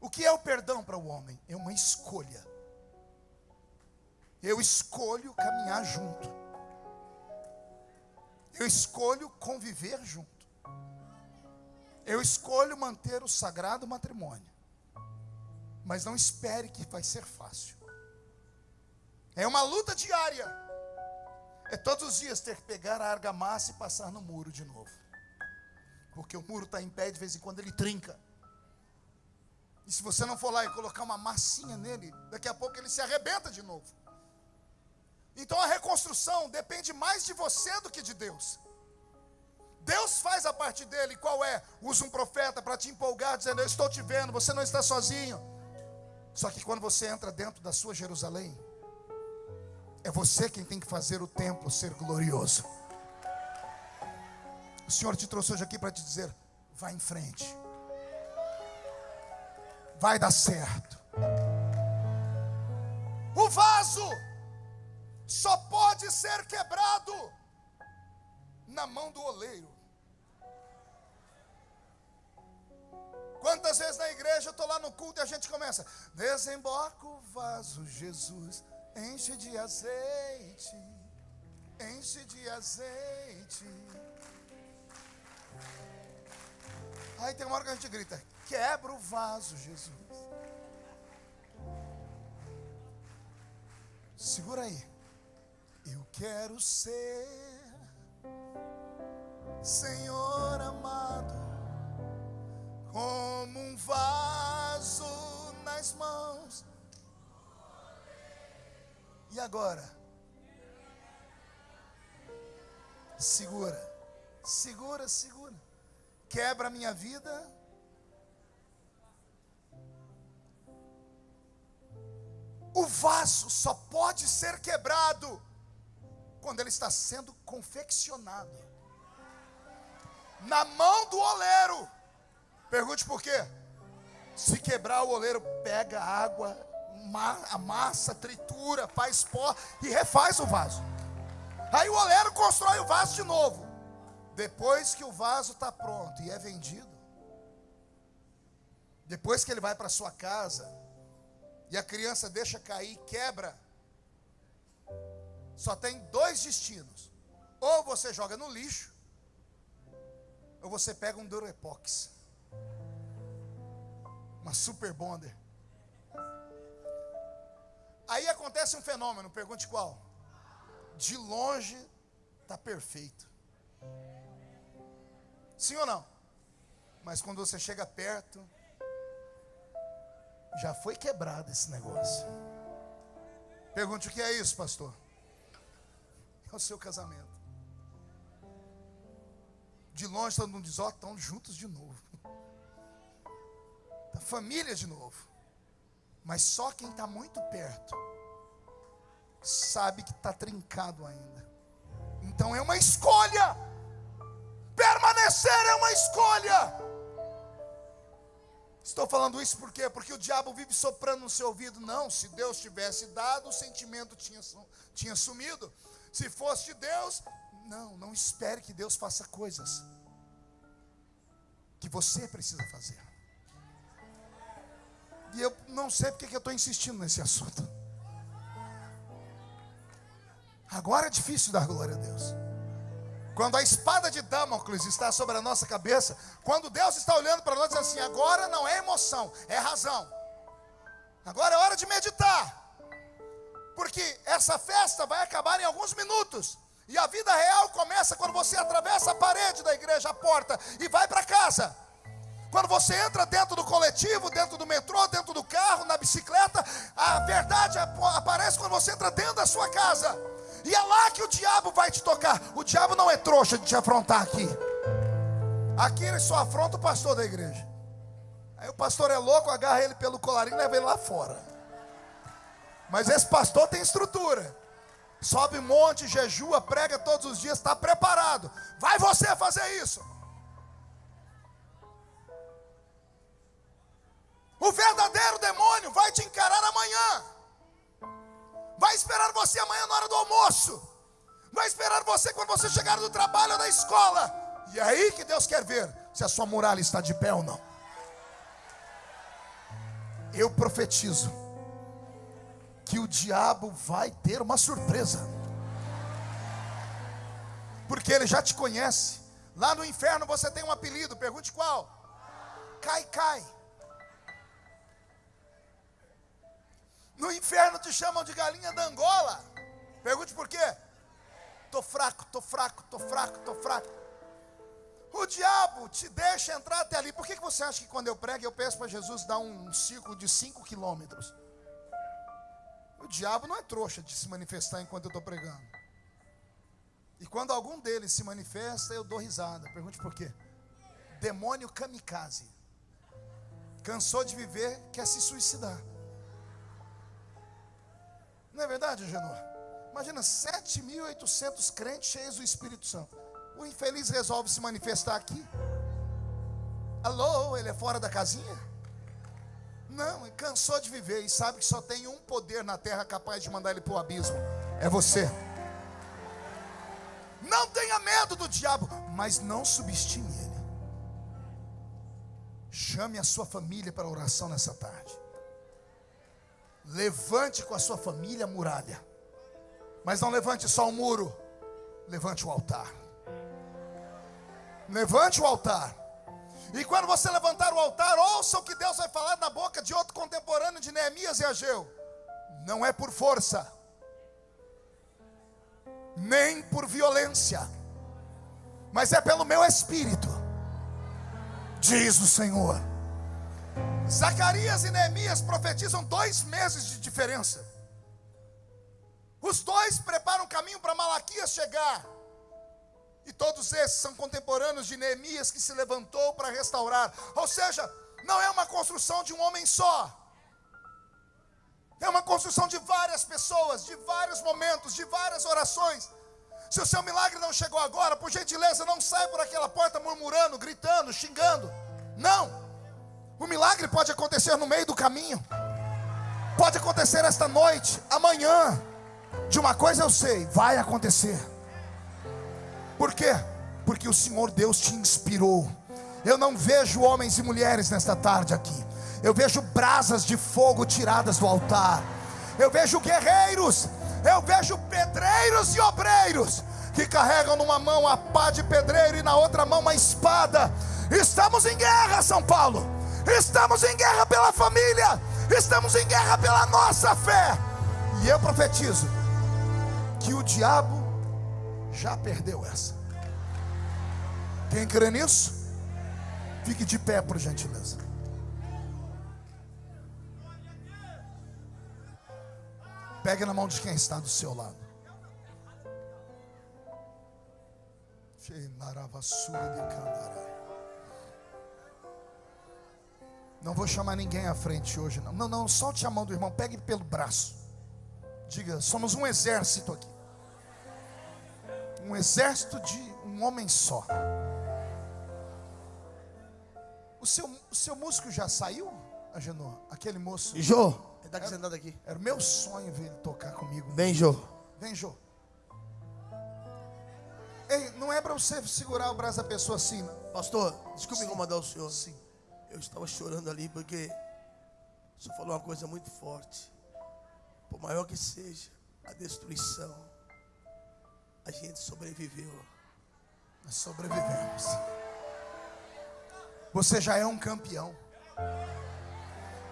O que é o perdão para o homem? É uma escolha. Eu escolho caminhar junto. Eu escolho conviver junto. Eu escolho manter o sagrado matrimônio. Mas não espere que vai ser fácil. É uma luta diária. É todos os dias ter que pegar a argamassa e passar no muro de novo. Porque o muro está em pé, de vez em quando ele trinca. E se você não for lá e colocar uma massinha nele, daqui a pouco ele se arrebenta de novo. Então a reconstrução depende mais de você do que de Deus. Deus faz a parte dele, qual é? Usa um profeta para te empolgar, dizendo: Eu estou te vendo, você não está sozinho. Só que quando você entra dentro da sua Jerusalém, é você quem tem que fazer o templo ser glorioso. O Senhor te trouxe hoje aqui para te dizer: vai em frente, vai dar certo. O vaso só pode ser quebrado na mão do oleiro. Quantas vezes na igreja eu estou lá no culto e a gente começa: desemboca o vaso, Jesus, enche de azeite, enche de azeite. Aí tem uma hora que a gente grita: quebra o vaso, Jesus. Segura aí quero ser, Senhor amado, como um vaso nas mãos. E agora? Segura, segura, segura. Quebra a minha vida. O vaso só pode ser quebrado quando ele está sendo confeccionado na mão do oleiro. Pergunte por quê? Se quebrar o oleiro, pega água, amassa, tritura, faz pó e refaz o vaso. Aí o oleiro constrói o vaso de novo. Depois que o vaso está pronto e é vendido, depois que ele vai para sua casa e a criança deixa cair, quebra, só tem dois destinos: ou você joga no lixo, ou você pega um Durepox, uma Super Bonder. Aí acontece um fenômeno, pergunte qual? De longe está perfeito. Sim ou não? Mas quando você chega perto, já foi quebrado esse negócio. Pergunte o que é isso, pastor? É o seu casamento. De longe todo mundo diz, ó, estão juntos de novo. Da família de novo. Mas só quem está muito perto sabe que está trincado ainda. Então é uma escolha. Permanecer é uma escolha. Estou falando isso por quê? Porque o diabo vive soprando no seu ouvido. Não, se Deus tivesse dado, o sentimento tinha, tinha sumido. Se fosse de Deus, não, não espere que Deus faça coisas que você precisa fazer. E eu não sei porque que eu estou insistindo nesse assunto. Agora é difícil dar glória a Deus. Quando a espada de Damocles está sobre a nossa cabeça, quando Deus está olhando para nós diz assim: agora não é emoção, é razão. Agora é hora de meditar. Porque essa festa vai acabar em alguns minutos. E a vida real começa quando você atravessa a parede da igreja, a porta, e vai para casa. Quando você entra dentro do coletivo, dentro do metrô, dentro do carro, na bicicleta, a verdade aparece quando você entra dentro da sua casa. E é lá que o diabo vai te tocar. O diabo não é trouxa de te afrontar aqui. Aqui ele só afronta o pastor da igreja. Aí o pastor é louco, agarra ele pelo colarinho e leva ele lá fora. Mas esse pastor tem estrutura. Sobe monte, jejua, prega todos os dias, está preparado. Vai você fazer isso. O verdadeiro demônio vai te encarar amanhã vai esperar você amanhã na hora do almoço, vai esperar você quando você chegar do trabalho ou da escola, e é aí que Deus quer ver se a sua muralha está de pé ou não. Eu profetizo que o diabo vai ter uma surpresa, porque ele já te conhece. Lá no inferno você tem um apelido, pergunte qual? Cai, cai. No inferno te chamam de galinha da Angola. Pergunte por quê? Tô fraco, tô fraco, tô fraco, tô fraco. O diabo te deixa entrar até ali. Por que, que você acha que quando eu prego eu peço para Jesus dar um ciclo de 5 quilômetros? Diabo não é trouxa de se manifestar enquanto eu estou pregando. E quando algum deles se manifesta, eu dou risada. Pergunte por quê? Demônio kamikaze. Cansou de viver, quer se suicidar. Não é verdade, Genor? Imagina 7.800 crentes cheios do Espírito Santo. O infeliz resolve se manifestar aqui. Alô, ele é fora da casinha? Não, ele cansou de viver e sabe que só tem um poder na terra capaz de mandar ele para o abismo: é você. Não tenha medo do diabo, mas não subestime ele. Chame a sua família para oração nessa tarde. Levante com a sua família a muralha. Mas não levante só o muro. Levante o altar. Levante o altar. E quando você levantar o altar, ouça o que Deus vai falar na boca de outro contemporâneo de Neemias e Ageu. Não é por força, nem por violência, mas é pelo meu espírito, diz o Senhor. Zacarias e Neemias profetizam dois meses de diferença. Os dois preparam o caminho para Malaquias chegar. E todos esses são contemporâneos de Neemias que se levantou para restaurar. Ou seja, não é uma construção de um homem só. É uma construção de várias pessoas, de vários momentos, de várias orações. Se o seu milagre não chegou agora, por gentileza, não saia por aquela porta murmurando, gritando, xingando. Não. O milagre pode acontecer no meio do caminho. Pode acontecer esta noite, amanhã. De uma coisa eu sei, vai acontecer. Por quê? Porque o Senhor Deus te inspirou. Eu não vejo homens e mulheres nesta tarde aqui. Eu vejo brasas de fogo tiradas do altar. Eu vejo guerreiros. Eu vejo pedreiros e obreiros que carregam numa mão a pá de pedreiro e na outra mão uma espada. Estamos em guerra, São Paulo. Estamos em guerra pela família. Estamos em guerra pela nossa fé. E eu profetizo que o diabo já perdeu essa. Quem crê nisso? Fique de pé, por gentileza. Pegue na mão de quem está do seu lado. Não vou chamar ninguém à frente hoje, não. Não, não, solte a mão do irmão, pegue pelo braço. Diga, somos um exército aqui. Um exército de um homem só. O seu, o seu músico já saiu, Agenor? Aquele moço. Jô, ele está sentado aqui. Era o meu sonho ver ele tocar comigo. Vem, Jô. Vem, Jô. Ei, não é para você segurar o braço da pessoa assim. Não. Pastor, desculpe Sim. incomodar o senhor. Sim. Eu estava chorando ali porque o senhor falou uma coisa muito forte. Por maior que seja a destruição, a gente sobreviveu. Nós sobrevivemos. Você já é um campeão.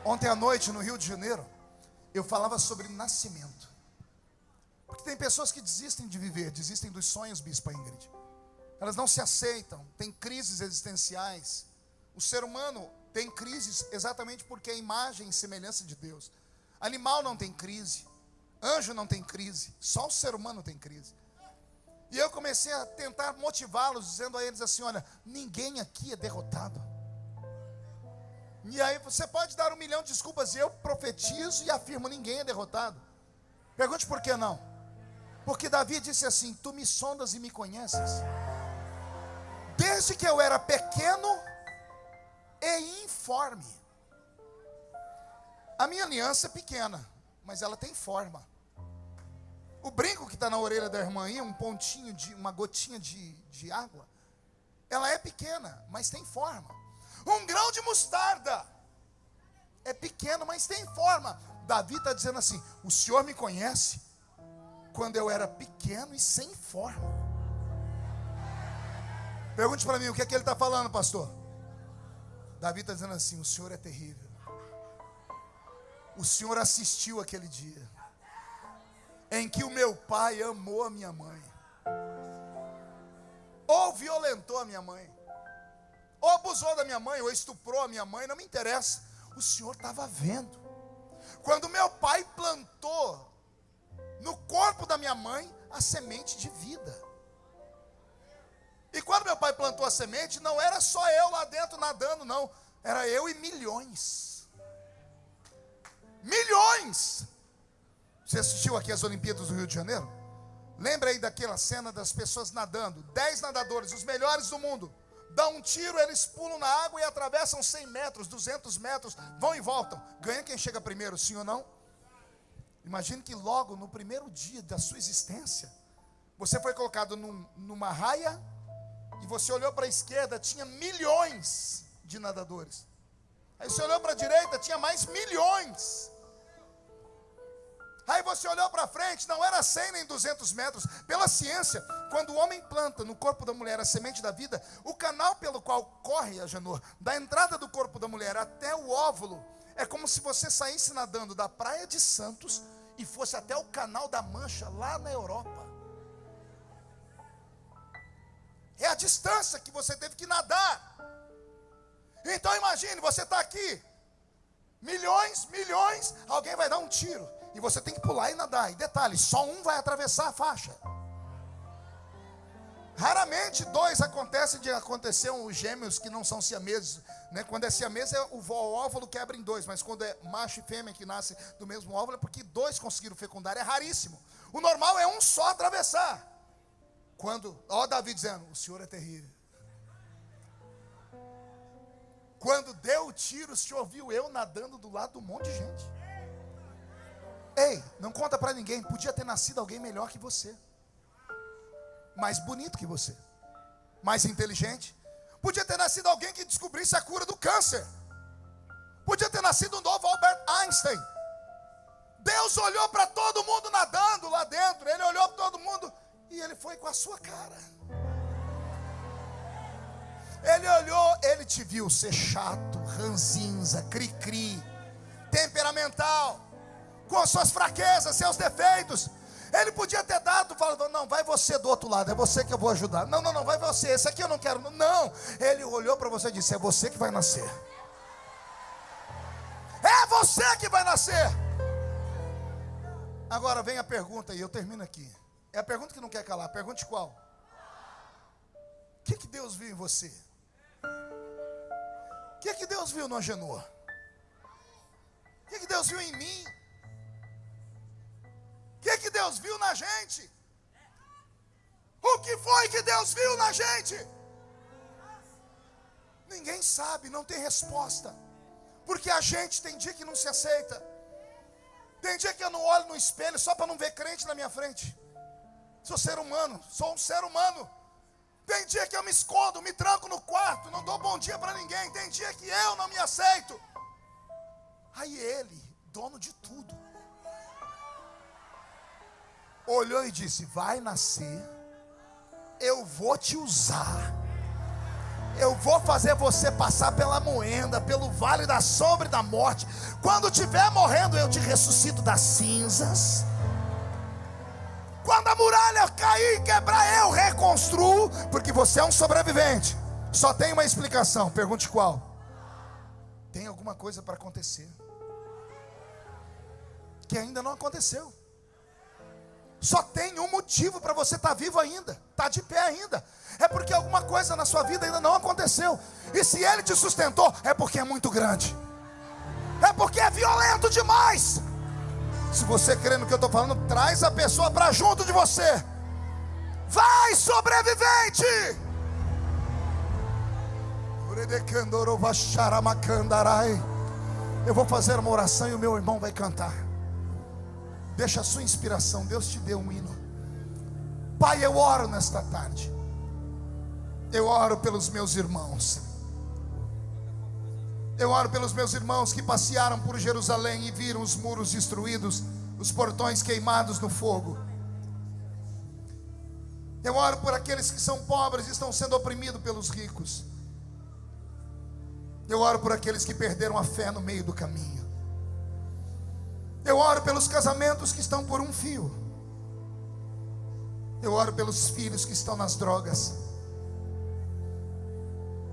Ontem à noite, no Rio de Janeiro, eu falava sobre nascimento. Porque tem pessoas que desistem de viver, desistem dos sonhos, Bispa Ingrid. Elas não se aceitam, tem crises existenciais. O ser humano tem crises exatamente porque é imagem e semelhança de Deus. Animal não tem crise, anjo não tem crise, só o ser humano tem crise. E eu comecei a tentar motivá-los, dizendo a eles assim: olha, ninguém aqui é derrotado. E aí você pode dar um milhão de desculpas, e eu profetizo e afirmo: ninguém é derrotado. Pergunte por que não? Porque Davi disse assim: Tu me sondas e me conheces. Desde que eu era pequeno e informe. A minha aliança é pequena, mas ela tem forma. O brinco que está na orelha da irmã aí, um pontinho de, uma gotinha de, de água, ela é pequena, mas tem forma. Um grão de mostarda é pequeno, mas tem forma. Davi está dizendo assim: O Senhor me conhece quando eu era pequeno e sem forma. Pergunte para mim o que é que ele está falando, pastor. Davi está dizendo assim: O Senhor é terrível. O Senhor assistiu aquele dia em que o meu pai amou a minha mãe, ou violentou a minha mãe, ou abusou da minha mãe, ou estuprou a minha mãe, não me interessa. O Senhor estava vendo. Quando meu pai plantou no corpo da minha mãe a semente de vida. E quando meu pai plantou a semente, não era só eu lá dentro nadando, não. Era eu e milhões. Milhões! Você assistiu aqui as Olimpíadas do Rio de Janeiro? Lembra aí daquela cena das pessoas nadando? Dez nadadores, os melhores do mundo. Dá um tiro, eles pulam na água e atravessam 100 metros, 200 metros, vão e voltam. Ganha quem chega primeiro, sim ou não? Imagine que logo no primeiro dia da sua existência, você foi colocado num, numa raia e você olhou para a esquerda, tinha milhões de nadadores. Aí você olhou para a direita, tinha mais milhões. Aí você olhou para frente, não era 100 nem 200 metros. Pela ciência, quando o homem planta no corpo da mulher a semente da vida, o canal pelo qual corre a Janor, da entrada do corpo da mulher até o óvulo, é como se você saísse nadando da praia de Santos e fosse até o canal da Mancha, lá na Europa. É a distância que você teve que nadar. Então imagine, você está aqui, milhões, milhões, alguém vai dar um tiro. E você tem que pular e nadar. E detalhe, só um vai atravessar a faixa. Raramente dois acontecem de acontecer os gêmeos que não são siameses, né? Quando é siamês é o óvulo quebra em dois, mas quando é macho e fêmea que nascem do mesmo óvulo é porque dois conseguiram fecundar, é raríssimo. O normal é um só atravessar. Quando, ó Davi dizendo, o Senhor é terrível. Quando deu o tiro, o Senhor viu eu nadando do lado de um monte de gente. Ei, não conta para ninguém, podia ter nascido alguém melhor que você mais bonito que você, mais inteligente. Podia ter nascido alguém que descobrisse a cura do câncer. Podia ter nascido um novo Albert Einstein. Deus olhou para todo mundo nadando lá dentro. Ele olhou para todo mundo e ele foi com a sua cara. Ele olhou, ele te viu ser chato, ranzinza, cri-cri, temperamental, com suas fraquezas, seus defeitos. Ele podia ter dado, falando, não, vai você do outro lado, é você que eu vou ajudar. Não, não, não, vai você, esse aqui eu não quero. Não, ele olhou para você e disse: é você que vai nascer. É você que vai nascer. Agora vem a pergunta e eu termino aqui. É a pergunta que não quer calar. Pergunte qual? O que, que Deus viu em você? O que, que Deus viu no Agenor? O que, que Deus viu em mim? O que, que Deus viu na gente? O que foi que Deus viu na gente? Ninguém sabe, não tem resposta. Porque a gente tem dia que não se aceita. Tem dia que eu não olho no espelho só para não ver crente na minha frente. Sou ser humano, sou um ser humano. Tem dia que eu me escondo, me tranco no quarto, não dou bom dia para ninguém. Tem dia que eu não me aceito. Aí ele, dono de tudo, olhou e disse: Vai nascer, eu vou te usar. Eu vou fazer você passar pela moenda, pelo vale da sombra e da morte. Quando estiver morrendo, eu te ressuscito das cinzas. Quando a muralha cair e quebrar, eu reconstruo, porque você é um sobrevivente. Só tem uma explicação. Pergunte qual? Tem alguma coisa para acontecer que ainda não aconteceu. Só tem um motivo para você estar tá vivo ainda, estar tá de pé ainda. É porque alguma coisa na sua vida ainda não aconteceu. E se ele te sustentou, é porque é muito grande. É porque é violento demais. Se você crê no que eu estou falando, traz a pessoa para junto de você. Vai, sobrevivente! Eu vou fazer uma oração e o meu irmão vai cantar. Deixa a sua inspiração, Deus te deu um hino. Pai, eu oro nesta tarde. Eu oro pelos meus irmãos. Eu oro pelos meus irmãos que passearam por Jerusalém e viram os muros destruídos, os portões queimados no fogo. Eu oro por aqueles que são pobres e estão sendo oprimidos pelos ricos. Eu oro por aqueles que perderam a fé no meio do caminho. Eu oro pelos casamentos que estão por um fio. Eu oro pelos filhos que estão nas drogas.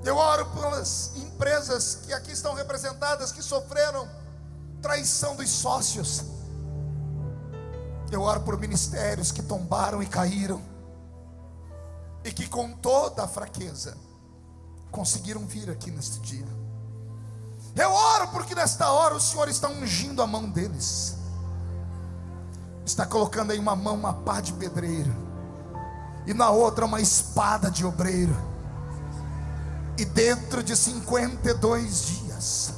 Eu oro pelas empresas que aqui estão representadas que sofreram traição dos sócios. Eu oro por ministérios que tombaram e caíram. E que com toda a fraqueza conseguiram vir aqui neste dia. Eu oro porque nesta hora o Senhor está ungindo a mão deles. Está colocando aí uma mão uma pá de pedreiro e na outra uma espada de obreiro. E dentro de 52 dias,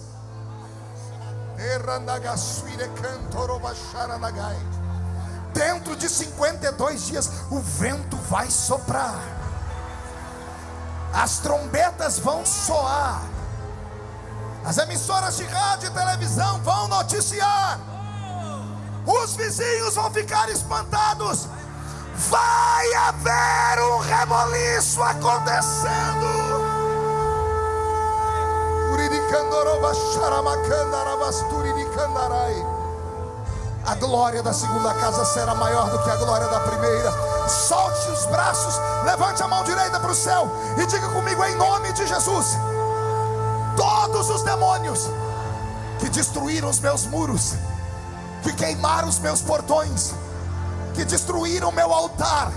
dentro de 52 dias, o vento vai soprar, as trombetas vão soar as emissoras de rádio e televisão vão noticiar. Os vizinhos vão ficar espantados. Vai haver um reboliço acontecendo. A glória da segunda casa será maior do que a glória da primeira. Solte os braços, levante a mão direita para o céu e diga comigo em nome de Jesus todos os demônios que destruíram os meus muros, que queimaram os meus portões, que destruíram meu altar.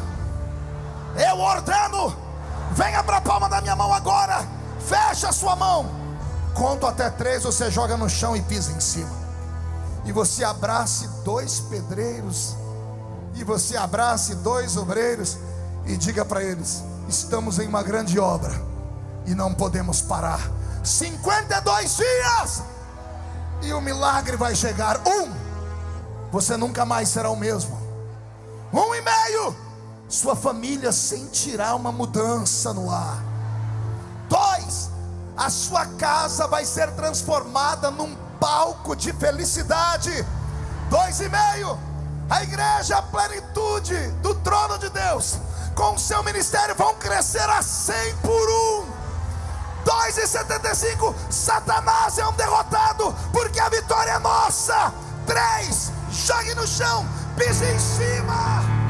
Eu ordeno Venha para a palma da minha mão agora. Fecha a sua mão. Conto até três, você joga no chão e pisa em cima. E você abrace dois pedreiros. E você abrace dois obreiros. E diga para eles: estamos em uma grande obra. E não podemos parar. 52 dias. E o milagre vai chegar. Um, você nunca mais será o mesmo. Um e meio, sua família sentirá uma mudança no ar. Dois, a sua casa vai ser transformada num palco de felicidade. Dois e meio, a igreja, a plenitude do trono de Deus, com o seu ministério vão crescer a cem por um. 2,75, Satanás é um derrotado, porque a vitória é nossa. 3, jogue no chão, pise em cima.